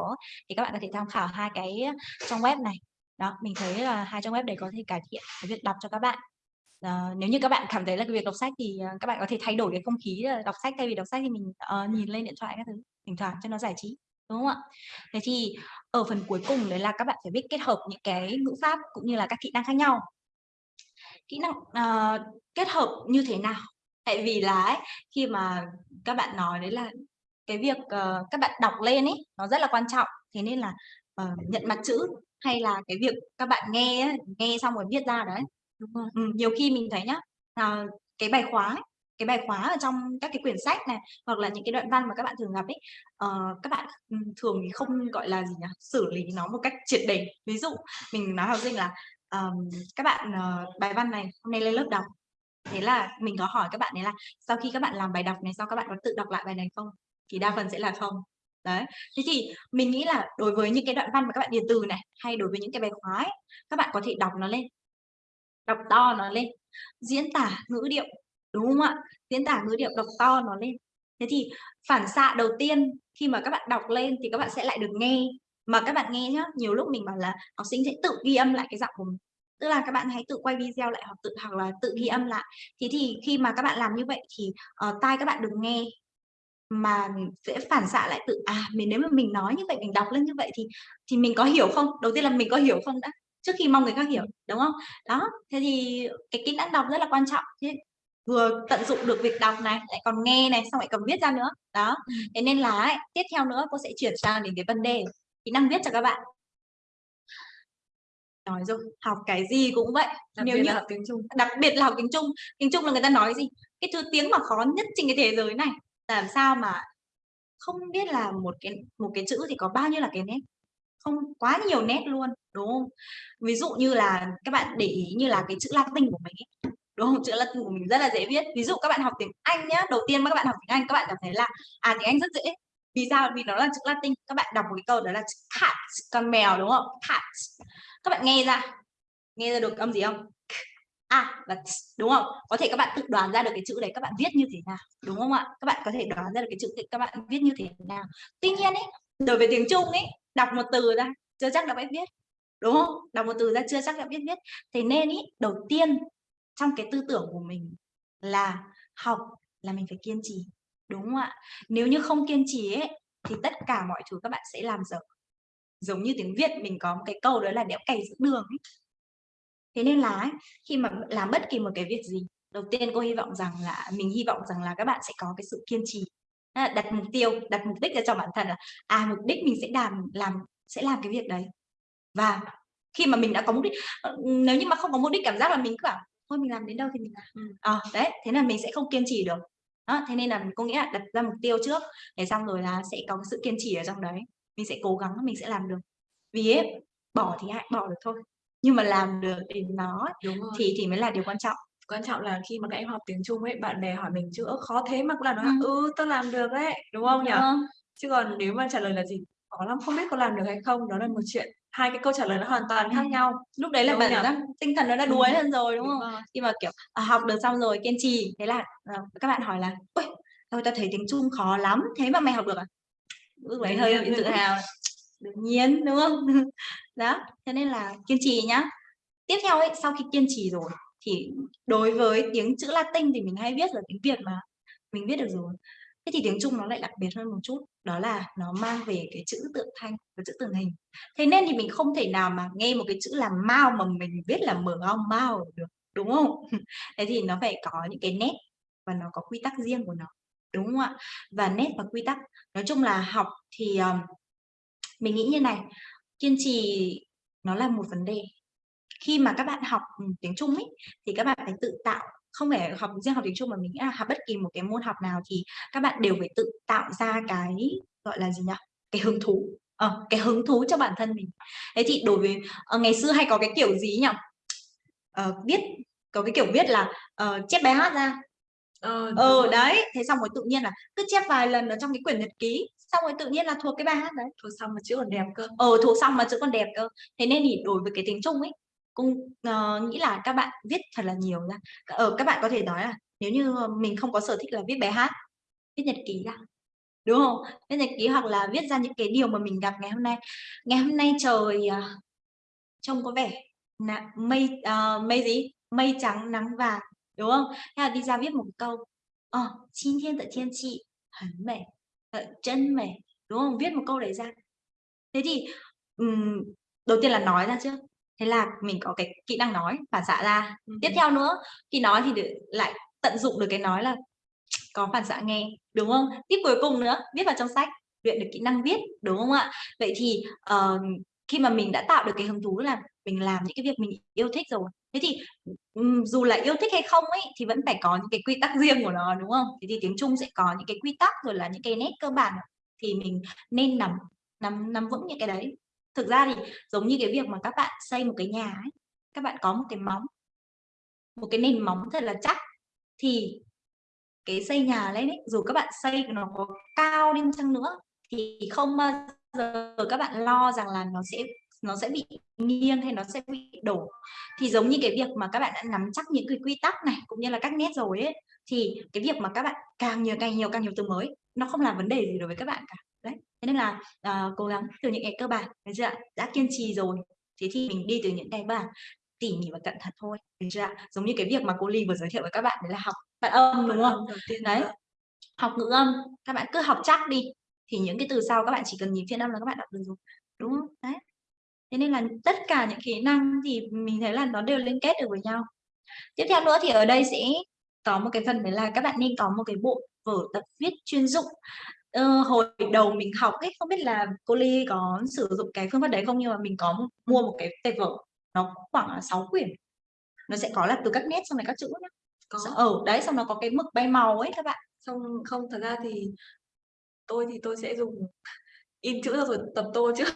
S1: thì các bạn có thể tham khảo hai cái trang web này. Đó, mình thấy là hai trang web đấy có thể cải thiện cái việc đọc cho các bạn. Ờ, nếu như các bạn cảm thấy là cái việc đọc sách thì, ờ, các bạn có thể thay đổi cái không khí đọc sách, thay vì đọc sách thì mình, ờ, nhìn lên điện thoại các thứ, thỉnh thoảng cho nó giải trí, đúng không ạ? Thế thì ở phần cuối cùng đấy là các bạn phải biết kết hợp những cái ngữ pháp cũng như là các kỹ năng khác nhau. kỹ năng, uh, kết hợp như thế nào? Tại vì là ấy, khi mà các bạn nói đấy là cái việc, uh, các bạn đọc lên ấy, nó rất là quan trọng, thế nên là, uh, nhận mặt chữ hay là cái việc các bạn nghe ấy, nghe xong rồi viết ra đấy.
S2: Đúng rồi.
S1: Ừ, nhiều khi mình thấy nhá, ờ, cái bài khóa ấy, cái bài khóa ở trong các cái quyển sách này, hoặc là những cái đoạn văn mà các bạn thường gặp ấy, uh, các bạn, ừ, thường không, gọi là gì nhỉ, xử lý nó một cách triệt để. Ví dụ mình nói học sinh là, um, các bạn, uh, bài văn này hôm nay lên lớp đọc, thế là mình có hỏi các bạn đấy là sau khi các bạn làm bài đọc này sau các bạn có tự đọc lại bài này không? Thì đa phần sẽ là không. Đấy, thế thì mình nghĩ là đối với những cái đoạn văn mà các bạn điền từ này, hay đối với những cái bài khóa ấy, các bạn có thể đọc nó lên, đọc to nó lên, diễn tả ngữ điệu, đúng không ạ? Diễn tả ngữ điệu đọc to nó lên. Thế thì phản xạ đầu tiên khi mà các bạn đọc lên thì các bạn sẽ lại được nghe. Mà các bạn nghe nhá, nhiều lúc mình bảo là học sinh sẽ tự ghi âm lại cái giọng của mình. Tức là các bạn hãy tự quay video lại hoặc tự hoặc là tự ghi âm lại. Thế thì khi mà các bạn làm như vậy thì, uh, tai các bạn được nghe, mà sẽ phản xạ lại tự, à, mình nếu mà mình nói như vậy, mình đọc lên như vậy thì thì mình có hiểu không? Đầu tiên là mình có hiểu không đã, trước khi mong người khác hiểu, đúng không? Đó, thế thì cái kỹ năng đọc rất là quan trọng, thế vừa tận dụng được việc đọc này, lại còn nghe này, xong lại còn viết ra nữa. Đó,
S2: Ừm.
S1: thế nên là ấy, tiếp theo nữa cô sẽ chuyển sang đến cái vấn đề kỹ năng viết cho các bạn. Nói rồi, học cái gì cũng vậy,
S2: Đặc
S1: nếu như
S2: là học tiếng Trung.
S1: đặc biệt là học tiếng Trung. Tiếng Trung là người ta nói gì? Cái thứ tiếng mà khó nhất trên cái thế giới này, làm sao mà không biết là một cái một cái chữ thì có bao nhiêu là cái nét, không quá nhiều nét luôn, đúng không? Ví dụ như là các bạn để ý như là cái chữ Latin của mình ấy, đúng không? Chữ Latin của mình rất là dễ viết. Ví dụ các bạn học tiếng Anh nhá, đầu tiên mà các bạn học tiếng Anh các bạn cảm thấy là, à, tiếng Anh rất dễ. Vì sao? Vì nó là chữ Latin. Các bạn đọc một cái câu đó là chữ cat, con mèo, đúng không? Cat. Các bạn nghe ra, nghe ra được âm gì không? A và đúng không? Có thể các bạn tự đoán ra được cái chữ đấy các bạn viết như thế nào, đúng không ạ? Các bạn có thể đoán ra được cái chữ đấy các bạn viết như thế nào. Tuy nhiên ấy, đối với tiếng Trung ấy, đọc một từ ra chưa chắc đã biết viết, đúng không? Đọc một từ ra chưa chắc đã biết viết. Thế nên ý đầu tiên trong cái tư tưởng của mình là học là mình phải kiên trì, đúng không ạ? Nếu như không kiên trì ấy, thì tất cả mọi thứ các bạn sẽ làm dở. Giống như tiếng Việt mình có một cái câu đó là đẽo cày giữa đường ấy. Thế nên là ấy, khi mà làm bất kỳ một cái việc gì, đầu tiên cô hy vọng rằng là mình hy vọng rằng là các bạn sẽ có cái sự kiên trì. Đặt mục tiêu, đặt mục đích ra cho bản thân là, à, mục đích mình sẽ làm làm sẽ làm cái việc đấy. Và khi mà mình đã có mục đích ờ, nếu như mà không có mục đích cảm giác là mình cứ bảo thôi mình làm đến đâu thì mình làm. Ờ, đấy, thế là mình sẽ không kiên trì được. Đó, thế nên là cô nghĩ là đặt ra mục tiêu trước, thế xong rồi là sẽ có cái sự kiên trì ở trong đấy. Mình sẽ cố gắng mình sẽ làm được. Vì ấy, bỏ thì ai bỏ được thôi, nhưng mà làm được thì nó
S2: Đúng rồi.
S1: thì thì mới là điều quan trọng.
S2: Quan trọng là khi mà các em học tiếng Trung ấy, bạn bè hỏi mình chữ "Ơ, khó thế" mà cũng là nói
S1: Ừm.
S2: "Ừ, tao làm được đấy", đúng không nhỉ?
S1: Vâng.
S2: Chứ còn nếu mà trả lời là gì "Khó lắm, không biết có làm được hay không?" Đó là một chuyện, hai cái câu trả lời nó hoàn toàn khác
S1: Ừm.
S2: nhau,
S1: Lúc đấy là bạn giác tinh thần nó đã đuối hơn rồi, đúng không?
S2: rồi.
S1: Khi mà, kiểu, à, học được xong rồi kiên trì, thế là, ờ, các bạn hỏi là "Ôi, ôi, tao thấy tiếng Trung khó lắm, thế mà mày học được à?" Lúc đấy hơi bị tự hào. Đương nhiên, đúng không? Đó, thế nên là kiên trì nhá. Tiếp theo ấy, sau khi kiên trì rồi thì đối với tiếng chữ Latin thì mình hay viết ở tiếng Việt mà, mình viết được rồi. Thế thì tiếng Trung nó lại đặc biệt hơn một chút, đó là nó mang về cái chữ tượng thanh và chữ tượng hình. Thế nên thì mình không thể nào mà nghe một cái chữ là mao mà mình viết là mở ao mao được, đúng không? Thế thì nó phải có những cái nét và nó có quy tắc riêng của nó, đúng không ạ? Và nét và quy tắc, nói chung là học thì, um, mình nghĩ như này, kiên trì nó là một vấn đề. Khi mà các bạn học, tiếng Trung ấy, thì các bạn phải tự tạo, không phải học riêng học tiếng Trung mà mình nghĩ là học bất kỳ một cái môn học nào thì các bạn đều phải tự tạo ra cái, gọi là gì nhỉ? Cái hứng thú, ờ, cái hứng thú cho bản thân mình. Thế thì đối với ờ, ngày xưa hay có cái kiểu gì nhỉ? Ờ, viết có cái kiểu viết là, ờ, chép bài hát ra.
S2: Ờ, rồi.
S1: đấy, thế xong rồi tự nhiên là cứ chép vài lần ở trong cái quyển nhật ký, xong rồi tự nhiên là thuộc cái bài hát đấy.
S2: Thuộc xong mà chữ còn đẹp cơ.
S1: Ừ, thuộc xong mà chữ còn đẹp cơ. Thế nên thì đối với cái tiếng Trung ấy, cũng uh, nghĩ là các bạn viết thật là nhiều ra ở ờ, các bạn có thể nói là nếu như ờ, mình không có sở thích là viết bài hát viết nhật ký ra đúng không? Viết nhật ký hoặc là viết ra những cái điều mà mình gặp ngày hôm nay. Ngày hôm nay trời uh, trông có vẻ là mây uh, mây gì? Mây trắng nắng vàng đúng không? Hay là đi ra viết một câu ờ oh, xin thiên tại thiên chị hẳn mệt chân mệt đúng không? Viết một câu đấy ra. Thế thì um, đầu tiên là nói ra trước thế là mình có cái kỹ năng nói, phản xạ ra.
S2: Ừm.
S1: Tiếp theo nữa, khi nói thì đ lại tận dụng được cái nói là có phản xạ nghe, đúng không? Tip cuối cùng nữa, viết vào trong sách, luyện được kỹ năng viết, đúng không ạ? Vậy thì, ờ, khi mà mình đã tạo được cái hứng thú là mình làm những cái việc mình yêu thích rồi, thế thì, dù là yêu thích hay không ấy, thì vẫn phải có những cái quy tắc riêng của nó, đúng không? Thế thì tiếng Trung sẽ có những cái quy tắc rồi là những cái nét cơ bản thì mình nên nắm nắm nắm vững những cái đấy. Thực ra thì giống như cái việc mà các bạn xây một cái nhà ấy, các bạn có một cái móng một cái nền móng thật là chắc thì cái xây nhà lên ấy, dù các bạn xây nó có cao đi chăng nữa thì không bao giờ các bạn lo rằng là nó sẽ nó sẽ bị nghiêng hay nó sẽ bị đổ. Thì giống như cái việc mà các bạn đã nắm chắc những cái quy tắc này, cũng như là các nét rồi ấy, thì cái việc mà các bạn càng nhiều, càng nhiều, càng nhiều từ mới, nó không là vấn đề gì đối với các bạn cả. Thế nên là, ờ, cố gắng từ những cái cơ bản, được chưa ạ? Đã kiên trì rồi, thế thì mình đi từ những cái bản tỉ mỉ và cẩn thận thôi, được chưa ạ? Giống như cái việc mà cô Ly vừa giới thiệu với các bạn đấy là học phát âm, đúng không? Đấy, học ngữ âm, các bạn cứ học chắc đi, thì những cái từ sau các bạn chỉ cần nhìn phiên âm là các bạn đọc được rồi, đúng không? Đấy. Thế nên là tất cả những kỹ năng thì mình thấy là nó đều liên kết được với nhau. Tiếp theo nữa thì ở đây sẽ có một cái phần đấy là các bạn nên có một cái bộ vở tập viết chuyên dụng. Ờ, hồi đầu mình học ấy, không biết là cô Ly có sử dụng cái phương pháp đấy không? Nhưng mà mình có mua một cái tệp vở, nó khoảng là 6 quyển. Nó sẽ có là từ các nét xong rồi các chữ nhá.
S2: Có.
S1: S ừ, đấy, xong nó có cái mực bay màu ấy các bạn.
S2: Xong không, thật ra thì tôi thì tôi sẽ dùng in chữ rồi tập tô trước.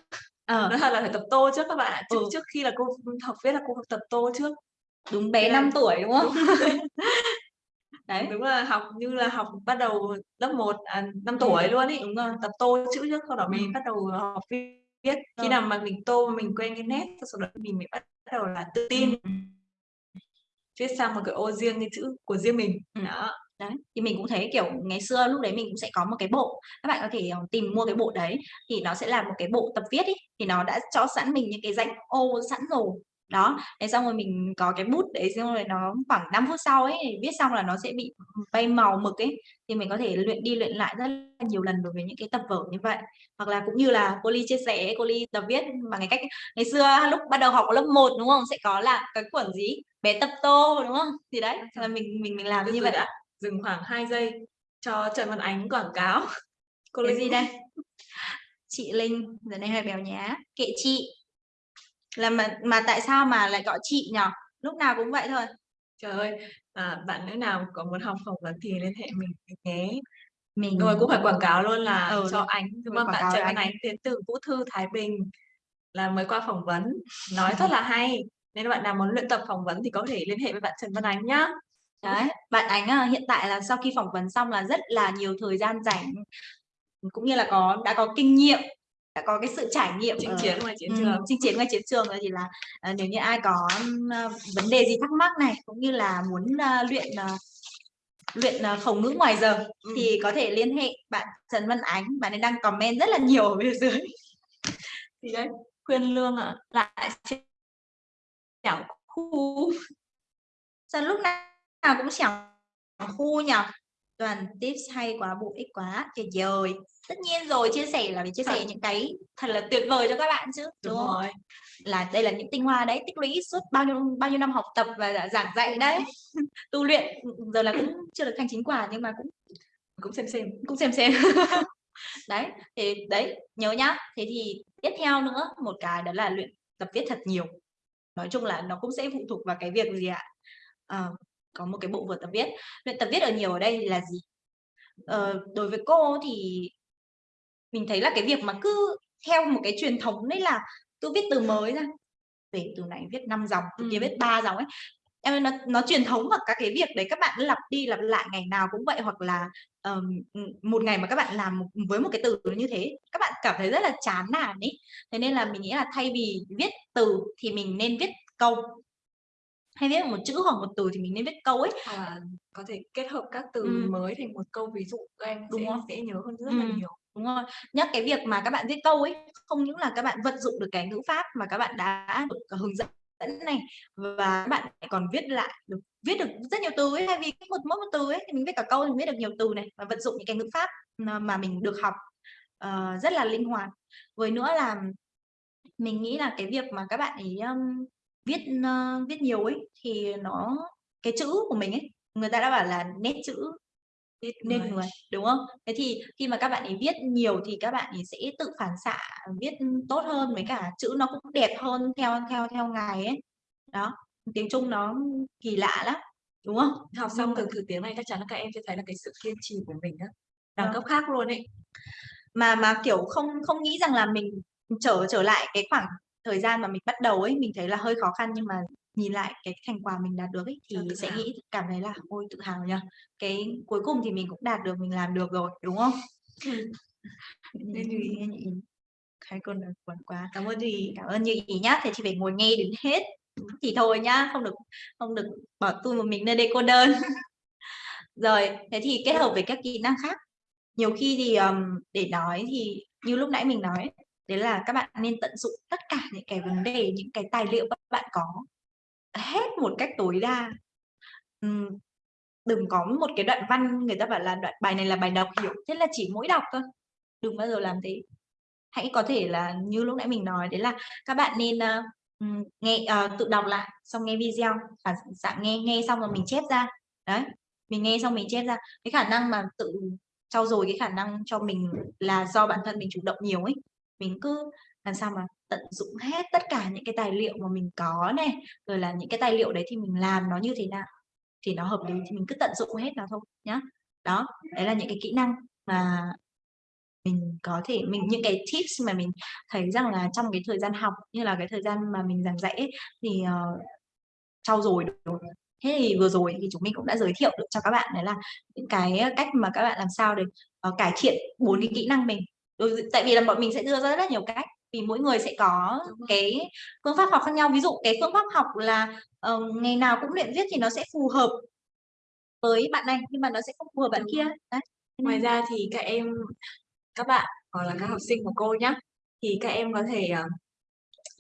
S1: Ờ.
S2: Nói thật là phải tập tô trước các bạn. Trước
S1: Ừ.
S2: trước khi là cô học viết là cô tập tô trước.
S1: Đúng bé
S2: Thế là
S1: 5 tuổi, đúng không? Đấy.
S2: Đúng là học như là học bắt đầu lớp 1, à, 5
S1: Ừm,
S2: tuổi luôn ấy.
S1: đúng rồi.
S2: Tập tô chữ trước, sau đó mới
S1: Ừm.
S2: bắt đầu học viết. Khi nào mà mình tô mình quen cái nét, sau đó mình mới bắt đầu là tự tin
S1: Ừm.
S2: viết sang một cái ô riêng cái chữ của riêng mình.
S1: Ừm.
S2: Đó.
S1: Đấy, thì mình cũng thấy, kiểu, ngày xưa lúc đấy mình cũng sẽ có một cái bộ, các bạn có thể, ờ, tìm mua cái bộ đấy, thì nó sẽ là một cái bộ tập viết ấy, thì nó đã cho sẵn mình những cái rãnh ô sẵn rồi. Đó, thế xong rồi mình có cái bút đấy, xong rồi nó khoảng 5 phút sau ấy, viết xong là nó sẽ bị bay màu mực ấy, thì mình có thể luyện đi luyện lại rất là nhiều lần đối với những cái tập vở như vậy. Hoặc là cũng như là cô Ly chia sẻ cô Ly tập viết bằng cái cách ngày xưa lúc bắt đầu học lớp 1, đúng không? Sẽ có là cái cuốn gì? Bé tập tô, đúng không? Thì đấy,
S2: Ôi
S1: là mình mình mình làm
S2: Từ
S1: như vậy.
S2: đã, dừng khoảng 2 giây cho Trần Văn Ánh quảng cáo. Cô Linh
S1: gì đây? Chị Linh, giờ này hơi béo nhá, kệ chị. Là mà mà tại sao mà lại gọi chị nhỉ? Lúc nào cũng vậy thôi.
S2: Trời ơi, à, bạn nữ nào có muốn học phỏng vấn thì liên hệ mình nhé.
S1: Mình
S2: Rồi cũng phải quảng cáo luôn là
S1: Ừ,
S2: cho Ánh,
S1: rồi
S2: không?
S1: quảng
S2: Bạn Trần Văn. Ánh đến từ Vũ Thư Thái Bình là mới qua phỏng vấn, nói rất là hay. Nên bạn nào muốn luyện tập phỏng vấn thì có thể liên hệ với bạn Trần Văn Ánh nhá.
S1: Đấy, bạn Ánh, à, hiện tại là sau khi phỏng vấn xong là rất là nhiều thời gian rảnh, cũng như là có đã có kinh nghiệm, đã có cái sự trải nghiệm
S2: Chinh
S1: ở
S2: chiến ngoài chiến trường.
S1: chinh chiến ngoài chiến trường thì là, ờ, nếu như ai có, ơ, vấn đề gì thắc mắc này, cũng như là muốn, a, luyện, ờ, luyện, ờ, khẩu ngữ ngoài giờ
S2: Ừm.
S1: thì có thể liên hệ bạn Trần Văn Ánh, bạn ấy đang comment rất là nhiều ở bên dưới.
S2: Thì đấy, khuyên lương ạ, lại chẻo khu.
S1: Sao lúc nào cũng xẻo khu nhỉ? Toàn tips hay quá, bổ ích quá, tuyệt vời. Tất nhiên rồi, chia sẻ là phải chia sẻ
S2: Thật.
S1: những cái thật là tuyệt vời cho các bạn chứ,
S2: Đúng
S1: đúng
S2: rồi.
S1: Là đây là những tinh hoa đấy, tích lũy suốt bao nhiêu bao nhiêu năm học tập và giảng dạy đấy. Tu luyện, ừm, giờ là cũng chưa được thành chính quả nhưng mà cũng
S2: Cũng xem xem.
S1: cũng xem xem. Đấy, thì đấy, nhớ nhá. Thế thì tiếp theo nữa, một cái đó là luyện tập viết thật nhiều. Nói chung là nó cũng sẽ phụ thuộc vào cái việc gì ạ? Ờ, có một cái bộ vở tập viết. Luyện tập viết ở nhiều ở đây là gì? Ờ, đối với cô thì mình thấy là cái việc mà cứ theo một cái truyền thống đấy là cứ viết từ mới ra, về từ này viết 5 dòng, từ kia
S2: Ừm.
S1: viết 3 dòng ấy. Em ơi, nó nó truyền thống và các cái việc đấy các bạn cứ lặp đi lặp lại ngày nào cũng vậy, hoặc là, ừm, một ngày mà các bạn làm một với một cái từ như thế, các bạn cảm thấy rất là chán nản ấy. Thế nên là mình nghĩ là thay vì viết từ thì mình nên viết câu. Hay viết một chữ hoặc một từ thì mình nên viết câu ấy.
S2: Là có thể kết hợp các từ
S1: Ừm.
S2: mới thành một câu ví dụ các em
S1: Đúng
S2: sẽ dễ nhớ hơn rất là
S1: Ừm,
S2: nhiều
S1: đúng rồi. Nhắc cái việc mà các bạn viết câu ấy, không những là các bạn vận dụng được cái ngữ pháp mà các bạn đã được, ờ, hướng dẫn này, và các bạn còn viết lại được viết được rất nhiều từ ấy. Thay vì một mỗi một từ ấy, thì mình viết cả câu thì mình viết được nhiều từ này, và vận dụng những cái ngữ pháp mà mình được học, uh, rất là linh hoạt. Với nữa là mình nghĩ là cái việc mà các bạn ấy, um, viết, uh, viết nhiều ấy, thì nó cái chữ của mình ấy, người ta đã bảo là nét chữ nên
S2: người.
S1: người, đúng không? Thế thì khi mà các bạn ấy viết nhiều thì các bạn ấy sẽ tự phản xạ viết tốt hơn, với cả chữ nó cũng đẹp hơn theo theo theo ngày ấy. Đó, tiếng Trung nó kỳ lạ lắm, đúng không?
S2: Học xong từ thử tiếng này chắc chắn là các em sẽ thấy là cái sự kiên trì của mình á, đẳng
S1: Vâng.
S2: cấp khác luôn ấy.
S1: Mà mà, kiểu, không không nghĩ rằng là mình trở trở lại cái khoảng thời gian mà mình bắt đầu ấy, mình thấy là hơi khó khăn nhưng mà nhìn lại cái thành quả mình đạt được ấy, thì
S2: tự
S1: sẽ
S2: hào.
S1: nghĩ cảm thấy là "Ôi, tự hào nhỉ? Cái cuối cùng thì mình cũng đạt được, mình làm được rồi", đúng không?
S2: Ừm. Nên.
S1: Hai con nói cuốn quá. Cảm ơn Ý, cảm ơn Như Ý nhá. Thế thì phải ngồi nghe đến hết thì thôi nhá, không được không được bỏ tui một mình nơi đây cô đơn. Rồi, thế thì kết hợp với các kỹ năng khác. Nhiều khi thì, ờm, để nói thì như lúc nãy mình nói ấy, đấy là các bạn nên tận dụng tất cả những cái vấn đề, những cái tài liệu các bạn có hết một cách tối đa. Đừng có một cái đoạn văn người ta bảo là đoạn bài này là bài đọc hiểu, thế là chỉ mỗi đọc thôi, đừng bao giờ làm thế. Hãy có thể là như lúc nãy mình nói đấy là các bạn nên, uh, nghe uh, tự đọc lại, xong nghe video, phản xạ nghe, nghe xong rồi mình chép ra. Đấy, mình nghe xong mình chép ra. Cái khả năng mà tự trau dồi cái khả năng cho mình là do bản thân mình chủ động nhiều ấy. Mình cứ làm sao mà tận dụng hết tất cả những cái tài liệu mà mình có này, rồi là những cái tài liệu đấy thì mình làm nó như thế nào thì nó hợp lý thì mình cứ tận dụng hết nó thôi nhá. Đó, đấy là những cái kỹ năng mà mình có thể mình những cái tips mà mình thấy rằng là trong cái thời gian học, như là cái thời gian mà mình giảng dạy ấy, thì, uh, trau dồi được. Thế thì vừa rồi thì chúng mình cũng đã giới thiệu được cho các bạn đấy là những cái ờ, cách mà các bạn làm sao để, uh, cải thiện bốn cái kỹ năng mình. Ừ, tại vì là bọn mình sẽ đưa ra rất là nhiều cách, vì mỗi người sẽ có cái phương pháp học khác nhau. Ví dụ cái phương pháp học là, ờ, ngày nào cũng luyện viết thì nó sẽ phù hợp với bạn này, nhưng mà nó sẽ không phù hợp bạn kia. Đấy,
S2: Ngoài ra thì các em các bạn hoặc là các học sinh của cô nhá, thì các em có thể, ờ,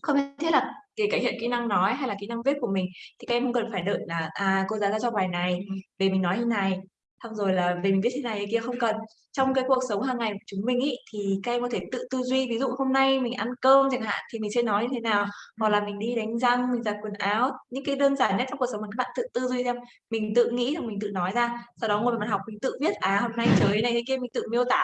S2: không thiết là để cải thiện kỹ năng nói hay là kỹ năng viết của mình, thì các em không cần phải đợi là, à, cô giáo giao cho bài này, về mình nói như này, xong rồi là về mình viết thế này thế kia, không cần. Trong cái cuộc sống hàng ngày của chúng mình ấy, thì các em có thể tự tư duy, ví dụ hôm nay mình ăn cơm chẳng hạn, thì mình sẽ nói như thế nào, hoặc là mình đi đánh răng, mình giặt quần áo, những cái đơn giản nhất trong cuộc sống mà các bạn tự tư duy xem. Mình tự nghĩ xong mình tự nói ra, sau đó ngồi vào bàn học mình tự viết, à, hôm nay trời này thế kia, mình tự miêu tả.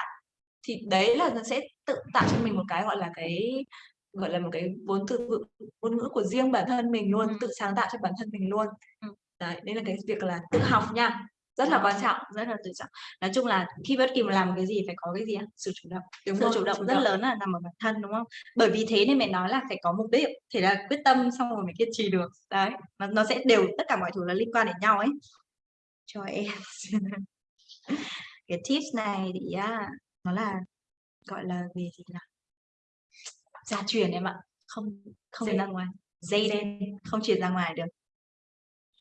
S2: Thì đấy là nó sẽ tự tạo cho mình một cái, gọi là, cái, gọi là, một cái vốn từ vựng ngôn ngữ của riêng bản thân mình luôn,
S1: Ừm.
S2: tự sáng tạo cho bản thân mình luôn.
S1: Ừm.
S2: Đấy, đấy là cái việc là tự học nha, rất là quan trọng.
S1: Rất là tự trọng. Nói chung là khi bất kỳ mà làm cái gì phải có cái gì? Sự chủ động.
S2: Đúng
S1: Sự
S2: rồi,
S1: chủ động
S2: chủ
S1: rất
S2: động.
S1: lớn là nằm ở bản thân, đúng không? Bởi vì thế nên mình nói là phải có mục đích, thế là quyết tâm xong rồi mới kiên trì được. Đấy, nó nó sẽ đều tất cả mọi thứ nó liên quan đến nhau ấy. Cho em. Cái tips này thì á, nó là, gọi là, về gì nhỉ? Gia truyền em ạ, không không
S2: Dễ.
S1: ra ngoài, dây đen, không truyền ra ngoài được.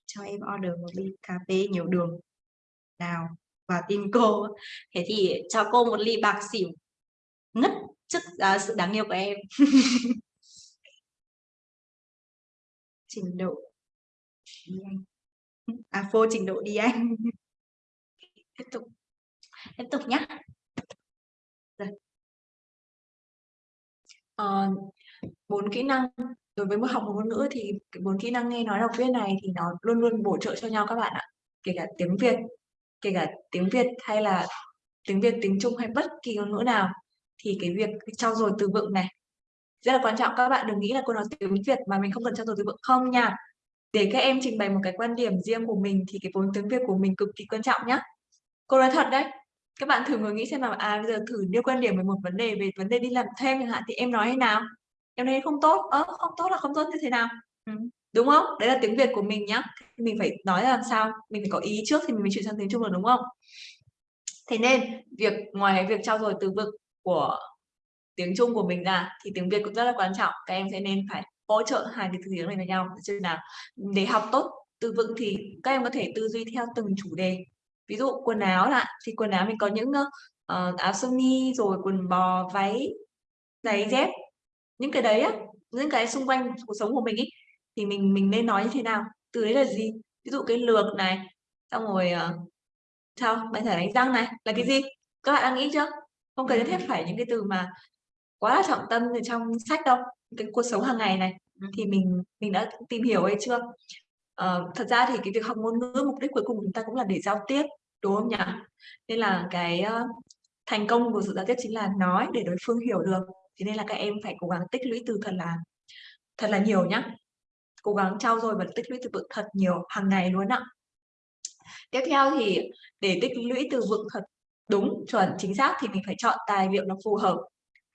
S1: Cho em order một ly cà phê nhiều đường. Nào, và tin cô. Thế thì cho cô một ly bạc xỉu, ngất trước, à, sự đáng yêu của em. Trình độ đi Anh. À, phô trình độ đi Anh. Tiếp tục. Tiếp tục nhá. Rồi.
S2: Ờ, 4 kỹ năng đối với một học một ngôn ngữ thì bốn kỹ năng nghe, nói, đọc, viết này thì nó luôn luôn bổ trợ cho nhau các bạn ạ. Kể cả tiếng Việt, kể cả tiếng Việt hay là tiếng Việt, tiếng Trung hay bất kỳ ngôn ngữ nào, thì cái việc trau dồi từ vựng này rất là quan trọng. Các bạn đừng nghĩ là cô nói tiếng Việt mà mình không cần trau dồi từ vựng, không nha. Để các em trình bày một cái quan điểm riêng của mình thì cái vốn tiếng Việt của mình cực kỳ quan trọng nhá. Cô nói thật đấy, các bạn thử ngồi nghĩ xem là à, bây giờ thử đưa quan điểm về một vấn đề, về vấn đề đi làm thêm chẳng hạn, thì em nói thế nào? Em thấy không tốt, Ờ, không tốt là không tốt như thế nào?
S1: Ừ.
S2: Đúng không? Đấy là tiếng Việt của mình nhá, mình phải nói làm sao, mình phải có ý trước thì mình mới chuyển sang tiếng Trung được, đúng không? Thế nên việc ngoài việc trau dồi từ vựng của tiếng Trung của mình ra thì tiếng Việt cũng rất là quan trọng. Các em sẽ nên phải hỗ trợ hai cái thứ tiếng này với nhau chứ nào. Để học tốt từ vựng thì các em có thể tư duy theo từng chủ đề. Ví dụ quần áo là, thì quần áo mình có những, uh, áo sơ mi, rồi quần bò, váy, giày dép. Những cái đấy á, những cái xung quanh cuộc sống của mình ấy, thì mình mình nên nói như thế nào? Từ đấy là gì? Ví dụ cái lược này, xong rồi, ờ, sao? Bàn chải đánh răng này, là cái
S1: Ừm.
S2: gì? Các bạn đã nghĩ chưa? Không cần nhất thiết phải những cái từ mà quá là trọng tâm ở trong sách đâu, cái cuộc sống hàng ngày này. Thì mình mình đã tìm hiểu hay chưa? Ờ, thật ra thì cái việc học ngôn ngữ mục đích cuối cùng của chúng ta cũng là để giao tiếp, đúng không nhỉ? Nên là cái, ơ, thành công của sự giao tiếp chính là nói để đối phương hiểu được. Thế nên là các em phải cố gắng tích lũy từ thật là thật là nhiều nhá. Cố gắng trau dồi và tích lũy từ vựng thật nhiều hàng ngày luôn ạ. Tiếp theo thì để tích lũy từ vựng thật đúng, chuẩn, chính xác thì mình phải chọn tài liệu nó phù hợp,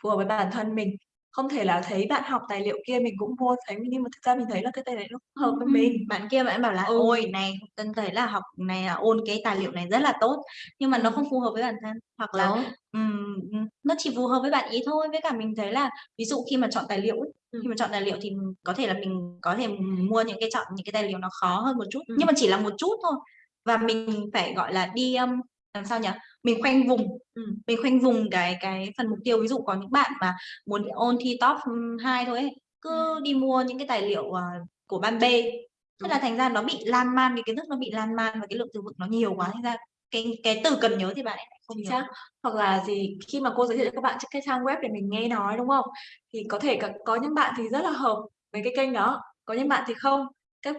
S2: phù hợp với bản thân mình. Không thể là thấy bạn học tài liệu kia mình cũng mua, thấy nhưng mà thực ra mình thấy là cái tài liệu nó không hợp với
S1: Ừm,
S2: mình.
S1: bạn kia bạn bảo là
S2: Ừ.
S1: "Ôi, này, Tân thấy là học này là ôn cái tài liệu này rất là tốt." Nhưng mà nó
S2: Ừm.
S1: không phù hợp với bản thân, hoặc là,
S2: Đó.
S1: ừm, nó chỉ phù hợp với bạn ấy thôi. Với cả mình thấy là ví dụ khi mà chọn tài liệu ấy,
S2: Ừm.
S1: khi mà chọn tài liệu thì có thể là mình có thể mua những cái chọn những cái tài liệu nó khó hơn một chút,
S2: Ừm.
S1: nhưng mà chỉ là một chút thôi. Và mình phải, gọi là, đi, ưm, làm sao nhỉ? Mình khoanh vùng,
S2: Ừm.
S1: mình khoanh vùng cái cái phần mục tiêu. Ví dụ có những bạn mà muốn ôn thi top, ưm, 2 thôi ấy, cứ
S2: Ừm.
S1: đi mua những cái tài liệu, ờ, của ban B,
S2: Đúng.
S1: là thành ra nó bị lan man, cái kiến thức nó bị lan man và cái lượng từ vựng nó nhiều quá, thành ra cái cái từ cần nhớ thì bạn ấy không nhớ.
S2: Hoặc là gì, khi mà cô giới thiệu cho các bạn trên cái trang web để mình nghe nói, đúng không? Thì có thể c có những bạn thì rất là hợp với cái kênh đó, có những bạn thì không.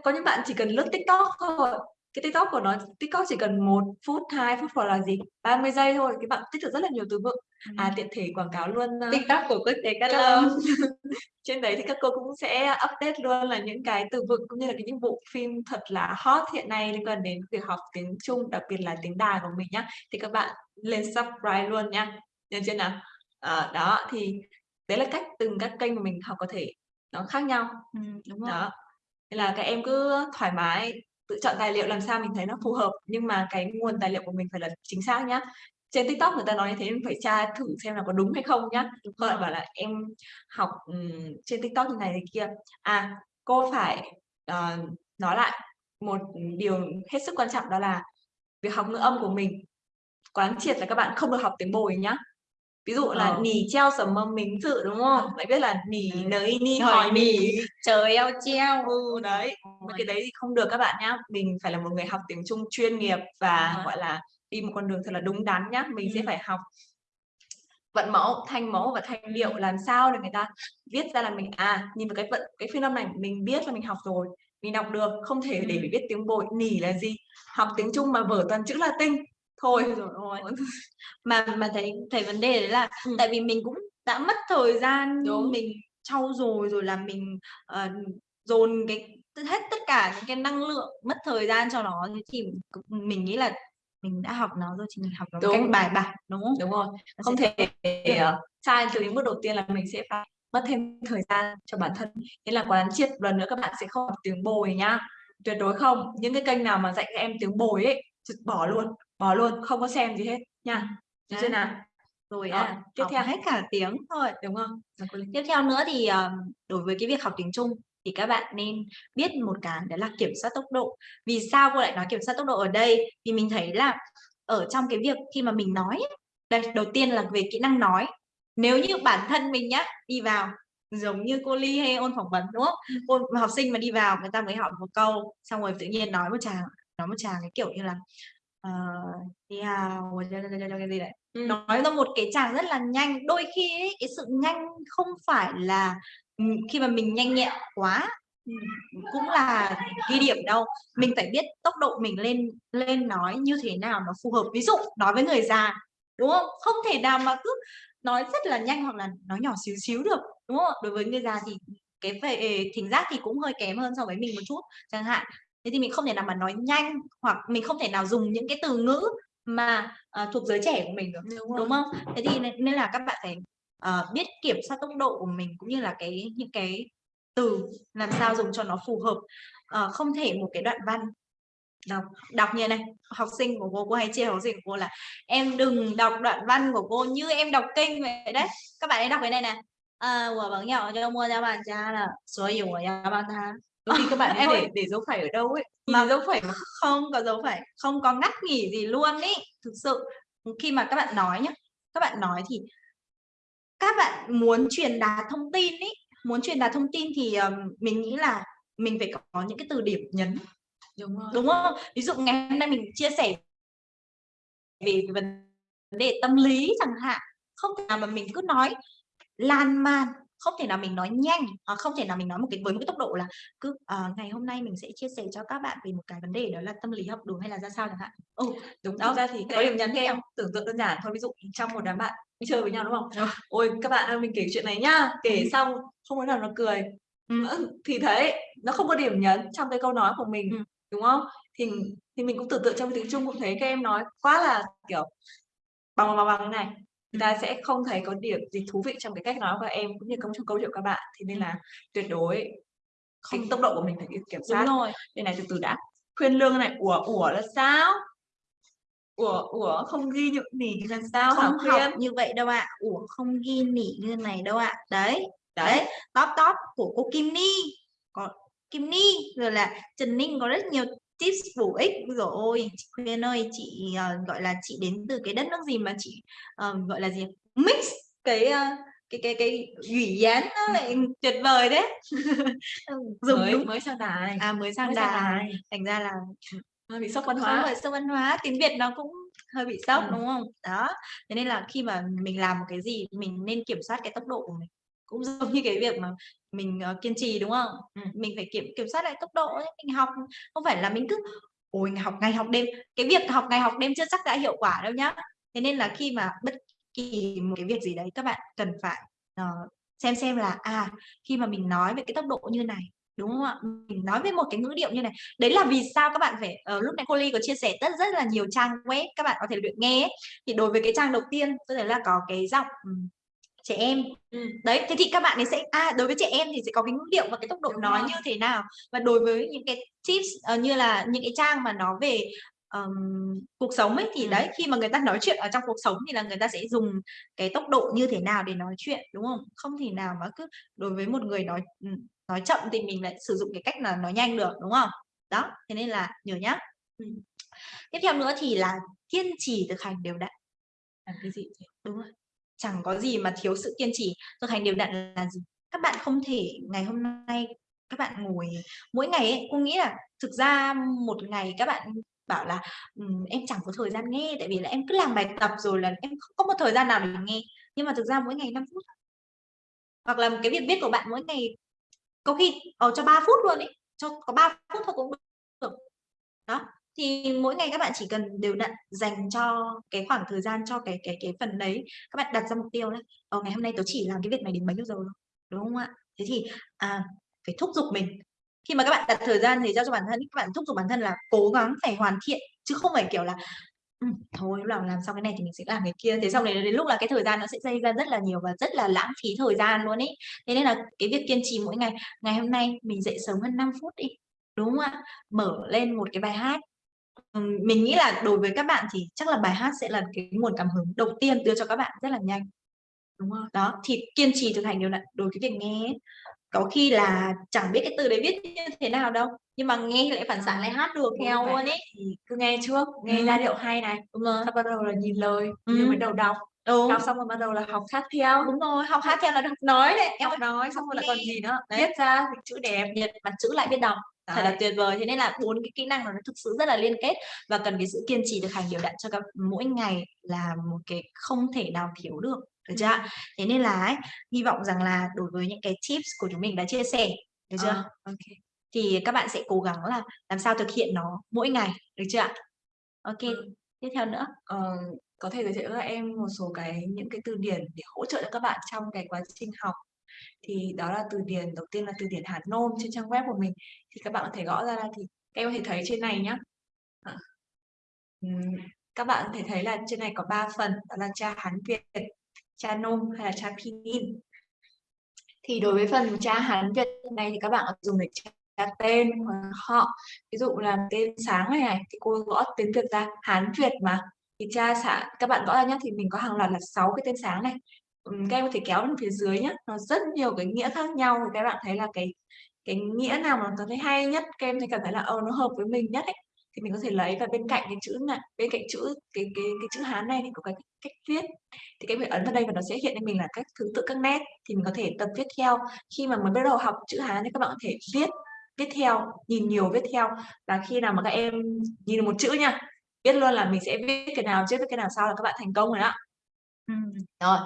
S2: Có những bạn chỉ cần lướt TikTok thôi, cái TikTok của nó TikTok chỉ cần 1 phút, 2 phút hoặc là gì, 30 giây thôi, cái bạn tích được rất là nhiều từ vựng. À,
S1: Ừm.
S2: tiện thể quảng cáo luôn, ơ,
S1: TikTok của Quốc tế Cát Lâm.
S2: Trên đấy thì các cô cũng sẽ update luôn là những cái từ vựng cũng như là cái những bộ phim thật là hot hiện nay liên quan đến việc học tiếng Trung, đặc biệt là tiếng Đài của mình nhá. Thì các bạn lên subscribe luôn nha, được chưa nào? Ờ, đó, thì đấy là cách từng các kênh mà mình học có thể nó khác nhau.
S1: Ừm, đúng rồi.
S2: Đó, nên là các em cứ thoải mái tự chọn tài liệu làm sao mình thấy nó phù hợp, nhưng mà cái nguồn tài liệu của mình phải là chính xác nhá. Trên TikTok người ta nói như thế mình phải tra thử xem là có đúng hay không nhá.
S1: Đúng
S2: lại bảo là "Em học, trên TikTok như này thế kia." À, cô phải, uh, nói lại một điều hết sức quan trọng đó là việc học ngữ âm của mình, quán triệt là các bạn không được học tiếng bồi nhá. Ví dụ là
S1: Ờ.
S2: "nì treo sẩm mầm mính sự", đúng không? Bạn biết là "nì
S1: Ừm.
S2: nới ni
S1: Hỏi nì,
S2: nỉ."
S1: trời eo treo.
S2: Ừ, đấy, cái đấy thì không được các bạn nhá. Mình phải là một người học tiếng Trung chuyên nghiệp và, gọi là, đi một con đường thật là đúng đắn nhá. Mình sẽ
S1: Ừm.
S2: phải học vận mẫu, thanh mẫu và thanh điệu làm sao để người ta viết ra là mình, à, nhìn vào cái vận cái phiên âm này mình biết là mình học rồi, mình đọc được, không thể để
S1: Ừm.
S2: viết tiếng bồi. Nỉ là gì? Học tiếng Trung mà vở toàn chữ Latinh. Thôi.
S1: Ôi giời ơi! Mà mà thấy thấy vấn đề đấy là
S2: Ừm.
S1: tại vì mình cũng đã mất thời gian
S2: Đúng.
S1: mình trau dồi rồi là mình, ờ, dồn cái hết tất cả những cái năng lượng, mất thời gian cho nó, thì mình nghĩ là mình đã học nó rồi thì mình học nó một cách
S2: Đúng.
S1: bài bản, đúng không?
S2: Đúng rồi,
S1: Nó
S2: không thể, ờ, sai từ những bước đầu tiên là mình sẽ phải mất thêm thời gian cho bản thân. Thế là quán triệt lần nữa các bạn sẽ không học tiếng bồi nhá, tuyệt đối không. Những cái kênh nào mà dạy các em tiếng bồi ấy, bỏ luôn, bỏ luôn, không có xem gì hết nha, được chưa nào?
S1: Rồi
S2: Đó,
S1: á,
S2: tiếp theo.
S1: hết cả tiếng thôi.
S2: Đúng không? Cô Linh.
S1: Tiếp theo nữa thì, ờ, đối với cái việc học tiếng Trung thì các bạn nên biết một cái đó là kiểm soát tốc độ. Vì sao cô lại nói kiểm soát tốc độ ở đây? Vì mình thấy là ở trong cái việc khi mà mình nói đây, đầu tiên là về kỹ năng nói. Nếu như bản thân mình nhá, đi vào giống như cô Ly hay ôn phỏng vấn, đúng không?
S2: Ừm.
S1: Ôn học sinh mà đi vào người ta mới hỏi một câu, xong rồi tự nhiên nói một tràng nói một tràng cái kiểu như là, ờ, "Ni hao" cái gì đấy.
S2: Ừm.
S1: Nói ra một cái tràng rất là nhanh. Đôi khi ấy, cái sự nhanh không phải là, ừm, khi mà mình nhanh nhẹn quá, ừm, cũng là ghi điểm đâu. Mình phải biết tốc độ mình lên lên nói như thế nào nó phù hợp. Ví dụ nói với người già, đúng không? Không thể nào mà cứ nói rất là nhanh hoặc là nói nhỏ xíu xíu được, đúng không? Đối với người già thì cái về thính giác thì cũng hơi kém hơn so với mình một chút chẳng hạn thế thì mình không thể nào mà nói nhanh hoặc mình không thể nào dùng những cái từ ngữ mà uh, thuộc giới trẻ của mình được
S2: đúng,
S1: đúng không? Thế thì nên là các bạn phải uh, biết kiểm soát tốc độ của mình cũng như là cái những cái từ làm sao dùng cho nó phù hợp uh, không thể một cái đoạn văn. Đọc đọc như này học sinh của cô cô hay chia học sinh của cô là em đừng đọc đoạn văn của cô như em đọc kinh vậy đấy. Các bạn ấy đọc cái này nè. À, của bằng nhỏ cho mua ra bàn cha là số hiểu của nhà bàn tha
S2: Đôi khi các bạn
S1: Em
S2: để để dấu phẩy ở đâu ấy,
S1: Mà
S2: dấu phẩy
S1: không có dấu phẩy, không có ngắt nghỉ gì luôn ấy. Thực sự, khi mà các bạn nói nhá, các bạn nói thì các bạn muốn truyền đạt thông tin ấy, muốn truyền đạt thông tin thì, mình nghĩ là mình phải có những cái từ điểm nhấn.
S2: Đúng rồi.
S1: Đúng không? Ví dụ ngày hôm nay mình chia sẻ về vấn đề tâm lý chẳng hạn, không thể nào mà mình cứ nói lan man, không thể nào mình nói nhanh, à, không thể nào mình nói một cái với một cái tốc độ là cứ, ờ, ngày hôm nay mình sẽ chia sẻ cho các bạn về một cái vấn đề đó là tâm lý học đường hay là ra sao chẳng hạn.
S2: Ừ, đúng.
S1: Đó,
S2: ra thì
S1: có
S2: có
S1: điểm nhấn
S2: em
S1: theo.
S2: tưởng tượng đơn giản thôi, ví dụ trong một đám bạn đi chơi với nhau, đúng không?
S1: Ờ.
S2: "Ôi, các bạn ơi, mình kể chuyện này nhá." Kể
S1: Ừm.
S2: xong không đứa nào nó cười. Ơ, thì đấy, nó không có điểm nhấn trong cái câu nói của mình,
S1: Ừm.
S2: đúng không? Thì thì mình cũng tưởng tượng trong tiếng Trung cũng thế, các em nói quá là, kiểu, bằng, bằng, bằng, này, ta sẽ không thấy có điểm gì thú vị trong cái cách nói của em cũng như công trong câu chuyện của các bạn. Thế nên là tuyệt đối cái
S1: Không
S2: tốc độ của mình phải kiểm kiểm
S1: Đúng
S2: soát.
S1: rồi.
S2: Đây này, từ từ đã. Khuyên lương này, ủa, ủa là sao? Ủa, ủa, không ghi nhự nỉ là sao hả
S1: Không học
S2: Khuyên?
S1: như vậy đâu ạ. Ủa, không ghi nỉ như này đâu ạ. Đấy,
S2: Đấy.
S1: đấy, top, top của cô Kim Ni, có Kim Ni, rồi là Trần Ninh có rất nhiều tips bổ ích. Giời ôi, chị Khuyên ơi, chị, ờ, gọi là, chị đến từ cái đất nước gì mà chị, ờ, gọi là gì, mix cái, a, cái cái cái 语言 nó lại tuyệt vời. Ừm, dùng
S2: Mới
S1: đúng
S2: mới sang Đài,
S1: à, mới sang
S2: mới
S1: Đài,
S2: Đài.
S1: thành ra là
S2: Hơi bị sốc văn hóa.
S1: phải sốc văn hóa, tiếng Việt nó cũng hơi bị sốc,
S2: Ừm.
S1: đúng không? Đó, thế nên là khi mà mình làm một cái gì mình nên kiểm soát cái tốc độ của mình. Cũng giống như cái việc mà mình, ờ, kiên trì, đúng không?
S2: Ừm.
S1: Mình phải kiểm kiểm soát lại tốc độ ấy, mình học không phải là mình cứ ôi, học ngày học đêm. Cái việc học ngày học đêm chưa chắc đã hiệu quả đâu nhá. Thế nên là khi mà bất kỳ một cái việc gì đấy các bạn cần phải, ờ, xem xem là, à, khi mà mình nói về cái tốc độ như này, đúng không ạ? Mình nói với một cái ngữ điệu như này, đấy là vì sao các bạn phải ờ, lúc nãy cô Ly có chia sẻ rất rất là nhiều trang web các bạn có thể luyện nghe ấy. Thì đối với cái trang đầu tiên tôi thấy là có cái giọng, trẻ em.
S2: Ừm.
S1: Đấy, thế thì các bạn ấy sẽ à, đối với trẻ em thì sẽ có cái ngữ điệu và cái tốc độ
S2: Đúng
S1: nói
S2: rồi.
S1: như thế nào. Và đối với những cái tips, ờ, như là những cái trang mà nói về, ờm, cuộc sống ấy, thì
S2: Ừm.
S1: đấy, khi mà người ta nói chuyện ở trong cuộc sống thì là người ta sẽ dùng cái tốc độ như thế nào để nói chuyện, đúng không? Không thể nào mà cứ đối với một người nói, ừm, nói chậm thì mình lại sử dụng cái cách là nói nhanh được, đúng không? Đó, thế nên là nhớ nhá. Ừm. Tiếp theo nữa thì là kiên trì thực hành đều đặn.
S2: Làm cái gì?
S1: Đúng rồi. Chẳng có gì mà thiếu sự kiên trì. Thực hành đều đặn là gì? Các bạn không thể ngày hôm nay các bạn ngồi mỗi ngày ấy, cô nghĩ là thực ra một ngày các bạn bảo là, um, em chẳng có thời gian nghe tại vì là em cứ làm bài tập rồi là em không có một thời gian nào để nghe. Nhưng mà thực ra mỗi ngày 5 phút. Hoặc là cái việc viết của bạn mỗi ngày có khi, ở cho 3 phút luôn ấy, cho có 3 phút thôi cũng được. Đó, thì mỗi ngày các bạn chỉ cần đều đặn dành cho cái khoảng thời gian cho cái cái cái phần đấy. Các bạn đặt ra mục tiêu đấy, ờ, ngày hôm nay tớ chỉ làm cái việc này đến bấy nhiêu giờ đúng không ạ? Thế thì, à, phải thúc giục mình. Khi mà các bạn đặt thời gian thì giao cho bản thân các bạn thúc giục bản thân là cố gắng phải hoàn thiện, chứ không phải, kiểu là, ừ, thôi lúc nào làm xong cái này thì mình sẽ làm cái kia. Thế xong đến đến lúc là cái thời gian nó sẽ dây ra rất là nhiều và rất là lãng phí thời gian luôn ấy. Thế nên là cái việc kiên trì mỗi ngày, ngày hôm nay mình dậy sớm hơn 5 phút đi, đúng không ạ? Mở lên một cái bài hát. Mình nghĩ là đối với các bạn thì chắc là bài hát sẽ là cái nguồn cảm hứng đầu tiên đưa cho các bạn rất là nhanh.
S2: Đúng rồi.
S1: Đó, thì kiên trì thực hành đều đặn đối với việc nghe. Có khi là chẳng biết cái từ đấy viết như thế nào đâu, nhưng mà nghe lại phản xạ lại hát được theo luôn ấy.
S2: thì cứ nghe trước, nghe
S1: Ừm.
S2: giai điệu hay này,
S1: Đúng rồi.
S2: xong bắt đầu là nhìn lời, nhìn
S1: Ừm.
S2: mới đầu đọc.
S1: Ừ.
S2: Đọc xong rồi bắt đầu là học hát theo.
S1: Đúng rồi, học hát theo là học nói đấy, em
S2: Học nói xong rồi
S1: nghe.
S2: còn gì nữa,
S1: Đấy.
S2: viết ra chữ đẹp.
S1: Nhật mặt chữ lại biết đọc, thật là tuyệt vời. Thế nên là 4 cái kỹ năng nó thực sự rất là liên kết và cần cái sự kiên trì thực hành đều đặn cho các mỗi ngày là một cái không thể nào thiếu được, được chưa ạ?
S2: Ừm.
S1: Thế nên là ấy, hy vọng rằng là đối với những cái tips của chúng mình đã chia sẻ, được chưa?
S2: Ô kê.
S1: Thì các bạn sẽ cố gắng là làm sao thực hiện nó mỗi ngày, được chưa ạ? Kê,
S2: Ừm.
S1: tiếp theo nữa.
S2: Ờ, có thể giới thiệu cho em một số cái những cái từ điển để hỗ trợ cho các bạn trong cái quá trình học. Thì đó là từ điển đầu tiên là từ điển Hán Nôm trên trang web của mình. Thì các bạn có thể gõ ra thì các em có thể thấy trên này nhé ờ. các bạn có thể thấy là trên này có 3 phần, đó là tra Hán Việt, tra Nôm hay là tra Pinyin. Thì đối với phần tra Hán Việt này thì các bạn có thể dùng để tra tên hoặc họ. Ví dụ là tên sáng này này, thì cô gõ tiếng Việt ra, Hán Việt mà, thì tra xã các bạn gõ ra nhé thì mình có hàng loạt là 6 cái tên sáng này. Các em có thể kéo lên phía dưới nhé nó rất nhiều cái nghĩa khác nhau thì các bạn thấy là cái cái nghĩa nào mà cảm thấy hay nhất, các em thấy cảm thấy là, ờ, nó hợp với mình nhất ấy, thì mình có thể lấy và bên cạnh cái chữ này bên cạnh chữ cái cái cái chữ Hán này thì có cái cách viết. Thì các em phải ấn vào đây và nó sẽ hiện lên mình là cách thứ tự các nét, thì mình có thể tập viết theo. Khi mà mới bắt đầu học chữ Hán thì các bạn có thể viết viết theo, nhìn nhiều viết theo. Và khi nào mà các em nhìn được một chữ nha, biết luôn là mình sẽ viết cái nào trước, viết cái nào sau là các bạn thành công rồi đó. Rồi,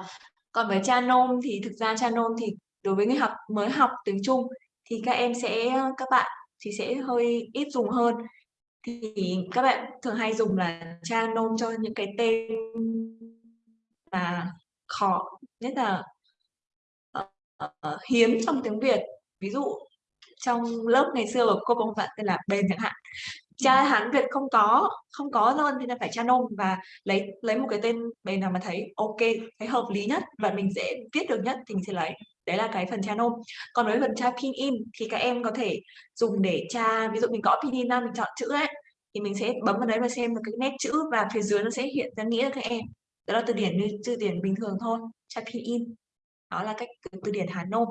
S2: còn với tra Nôm thì thực ra tra Nôm thì đối với người học mới học tiếng Trung thì các em sẽ các bạn thì sẽ hơi ít dùng hơn. Thì các bạn thường hay dùng là cha nôm cho những cái tên mà khó nhất là uh, hiếm trong tiếng Việt. Ví dụ trong lớp ngày xưa của cô một bạn tên là bền chẳng hạn. Cha hán việt không có không có luôn thì là phải cha nôm và lấy lấy một cái tên bền nào mà thấy ok thấy hợp lý nhất và mình dễ viết được nhất thì mình sẽ lấy đấy là cái phần tra nôm còn với phần tra pin in thì các em có thể dùng để tra, ví dụ mình gõ pin in ra, mình chọn chữ ấy, thì mình sẽ bấm vào đấy và xem được cái nét chữ và phía dưới nó sẽ hiện ra nghĩa cho các em. Đó là từ điển như, từ điển bình thường thôi, tra pin in. Đó là cách từ điển Hán Nôm.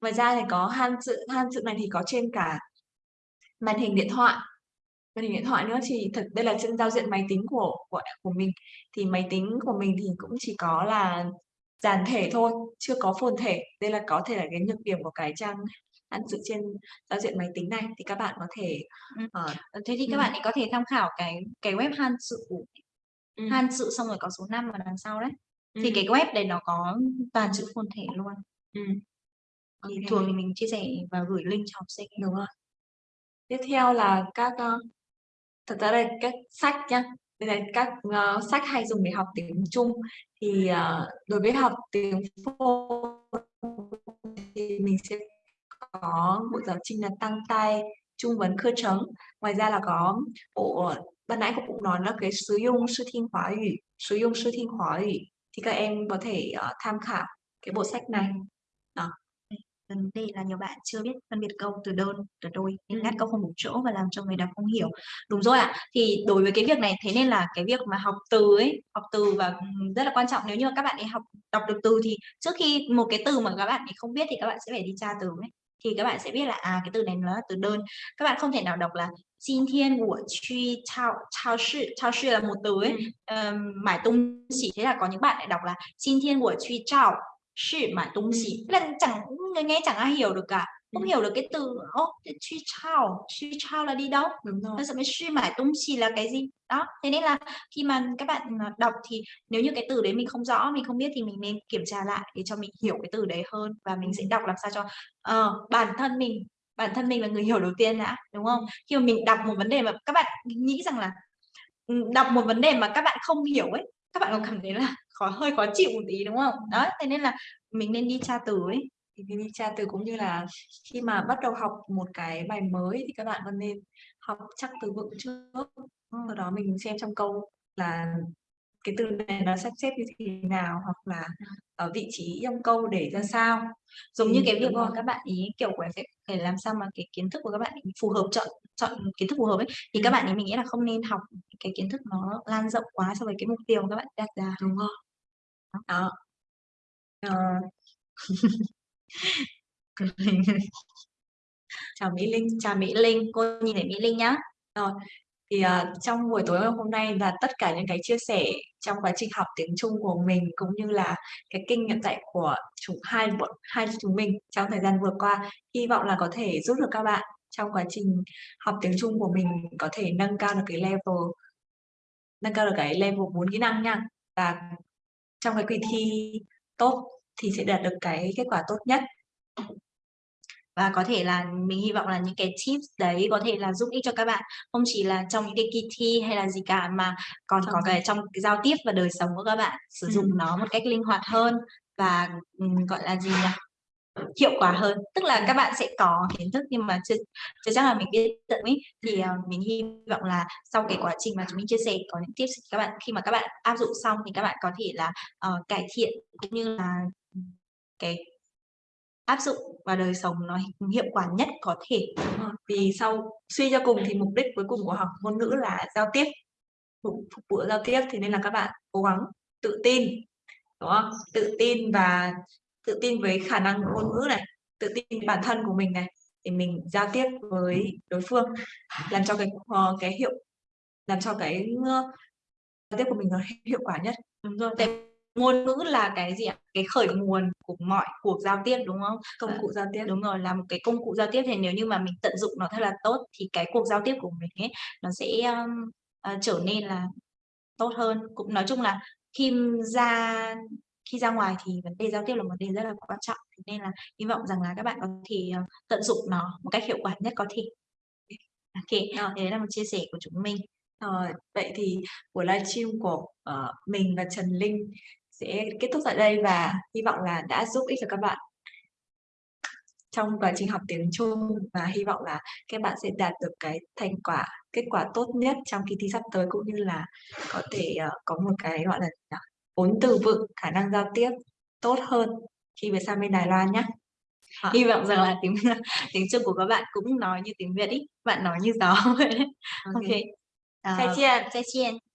S2: Ngoài ra thì có han chữ han chữ này thì có trên cả màn hình điện thoại. Màn hình điện thoại nữa thì thật đây là trên giao diện máy tính của của của mình. Thì máy tính của mình thì cũng chỉ có là giản thể thôi chưa có phồn thể đây là có thể là cái nhược điểm của cái trang ăn chữ trên giao diện máy tính này thì các bạn có thể
S1: uh, thế thì các ừ. bạn ấy có thể tham khảo cái cái web han chữ ừ. han chữ xong rồi có số 5 ở đằng sau đấy ừ. thì cái web này nó có toàn chữ phồn thể luôn ừ. thì okay. thường thì mình chia sẻ và gửi link cho học sinh
S2: đúng rồi tiếp theo là các uh, thật ra đây các sách nhá đây là các uh, sách hay dùng để học tiếng Trung. Thì uh, đối với học tiếng phổ thì mình sẽ có bộ giáo trình là tăng tay trung vấn khơ trấn ngoài ra là có bộ ban nãy cũng nói là cái sử dụng sư thiên hóa ủy sử dụng sư thiên hóa ủy. Thì các em có thể uh, tham khảo cái bộ sách này. Đó
S1: vấn đề là nhiều bạn chưa biết phân biệt câu từ đơn từ đôi nên ngắt câu không đủ chỗ và làm cho người đọc không hiểu. Đúng rồi ạ à. thì đối với cái việc này thế nên là cái việc mà học từ ấy học từ và rất là quan trọng. Nếu như các bạn ấy học đọc được từ thì trước khi một cái từ mà các bạn ấy không biết thì các bạn sẽ phải đi tra từ ấy. Thì các bạn sẽ biết là à cái từ này nó là từ đơn. Các bạn không thể nào đọc là xin thiên của truy chao chao sư chao sư là một từ ấy. Um, mải tung chỉ thế là có những bạn lại đọc là xin thiên của truy chao sư mải tung chỉ là chẳng người nghe chẳng ai hiểu được cả. Không hiểu được cái từ ô truy chao truy chao là đi đâu? Đúng rồi. Nó sư mải tung chỉ là cái gì? Đó thế nên là khi mà các bạn à, đọc thì nếu như cái từ đấy mình không rõ mình không biết thì mình nên kiểm tra lại để cho mình hiểu cái từ đấy hơn và mình sẽ đọc làm sao cho uh, bản thân mình bản thân mình là người hiểu đầu tiên đã đúng không? Khi mà mình đọc một vấn đề mà các bạn nghĩ rằng là ừ, đọc một vấn đề mà các bạn không hiểu ấy các bạn có cảm thấy là khó hơi khó chịu một tí đúng không? Đó thế nên là mình nên đi tra từ ấy.
S2: Thì đi tra từ cũng như là khi mà bắt đầu học một cái bài mới thì các bạn còn nên học chắc từ vựng trước. Sau đó mình xem trong câu là cái từ này nó sắp xếp như thế nào hoặc là ở vị trí trong câu để ra sao.
S1: Giống ừ, như cái việc mà các bạn ý kiểu phải phải làm sao mà cái kiến thức của các bạn ý phù hợp chọn chọn kiến thức phù hợp ấy. Thì ừ. các bạn ý mình nghĩ là không nên học cái kiến thức nó lan rộng quá so với cái mục tiêu mà các bạn đặt ra.
S2: Đúng không đó ờ. ờ.
S1: chào Mỹ Linh chào Mỹ Linh. Cô nhìn thấy Mỹ Linh nhá.
S2: Rồi thì uh, trong buổi tối hôm nay là tất cả những cái chia sẻ trong quá trình học tiếng Trung của mình cũng như là cái kinh nghiệm dạy của chúng hai bọn hai chúng mình trong thời gian vừa qua hy vọng là có thể giúp được các bạn trong quá trình học tiếng Trung của mình có thể nâng cao được cái level nâng cao được cái level 4 kỹ năng nha. Và trong cái kỳ thi tốt thì sẽ đạt được cái kết quả tốt nhất
S1: và có thể là mình hy vọng là những cái tips đấy có thể là giúp ích cho các bạn không chỉ là trong những cái kỳ thi hay là gì cả mà còn có cái trong cái giao tiếp và đời sống của các bạn sử dụng ừ. nó một cách linh hoạt hơn và um, gọi là gì nhỉ hiệu quả hơn. Tức là các bạn sẽ có kiến thức nhưng mà chưa, chưa chắc là mình biết tận ý thì uh, mình hy vọng là sau cái quá trình mà chúng mình chia sẻ có những tips các bạn khi mà các bạn áp dụng xong thì các bạn có thể là uh, cải thiện cũng như là cái áp dụng vào đời sống nó hiệu quả nhất có thể.
S2: Vì sau suy cho cùng thì mục đích cuối cùng của học ngôn ngữ là giao tiếp. Phục, phục vụ giao tiếp thì nên là các bạn cố gắng tự tin đúng không? Tự tin và tự tin với khả năng ngôn ngữ này tự tin bản thân của mình này để mình giao tiếp với đối phương làm cho cái uh, cái hiệu làm cho cái uh, giao tiếp của mình nó hiệu quả nhất.
S1: Đúng rồi. Ngôn ngữ là cái gì ạ? Cái khởi nguồn của mọi cuộc giao tiếp đúng không?
S2: Công cụ giao tiếp.
S1: Đúng rồi là một cái công cụ giao tiếp thì nếu như mà mình tận dụng nó thật là tốt thì cái cuộc giao tiếp của mình ấy nó sẽ um, uh, trở nên là tốt hơn. Cũng nói chung là khi ra khi ra ngoài thì vấn đề giao tiếp là một vấn đề rất là quan trọng. Thế nên là hy vọng rằng là các bạn có thể, ờ, tận dụng nó một cách hiệu quả nhất có thể. Kê,
S2: Ờ.
S1: đấy là một chia sẻ của chúng mình.
S2: Rồi, vậy thì buổi livestream của, ờ, mình và Trần Linh sẽ kết thúc tại đây và hy vọng là đã giúp ích cho các bạn trong quá trình học tiếng Trung và hy vọng là các bạn sẽ đạt được cái thành quả, kết quả tốt nhất trong kỳ thi sắp tới cũng như là có thể, ờ, có một cái, gọi là, vốn từ vựng, khả năng giao tiếp tốt hơn khi về sang bên Đài Loan nhá. Ờ.
S1: Hy vọng rằng là tiếng tiếng Trung của các bạn cũng nói như tiếng Việt ấy, bạn nói như gió vậy đấy.
S2: Ô
S1: Ô
S2: kê.
S1: kê. Ờ,
S2: 再见。
S1: 再见。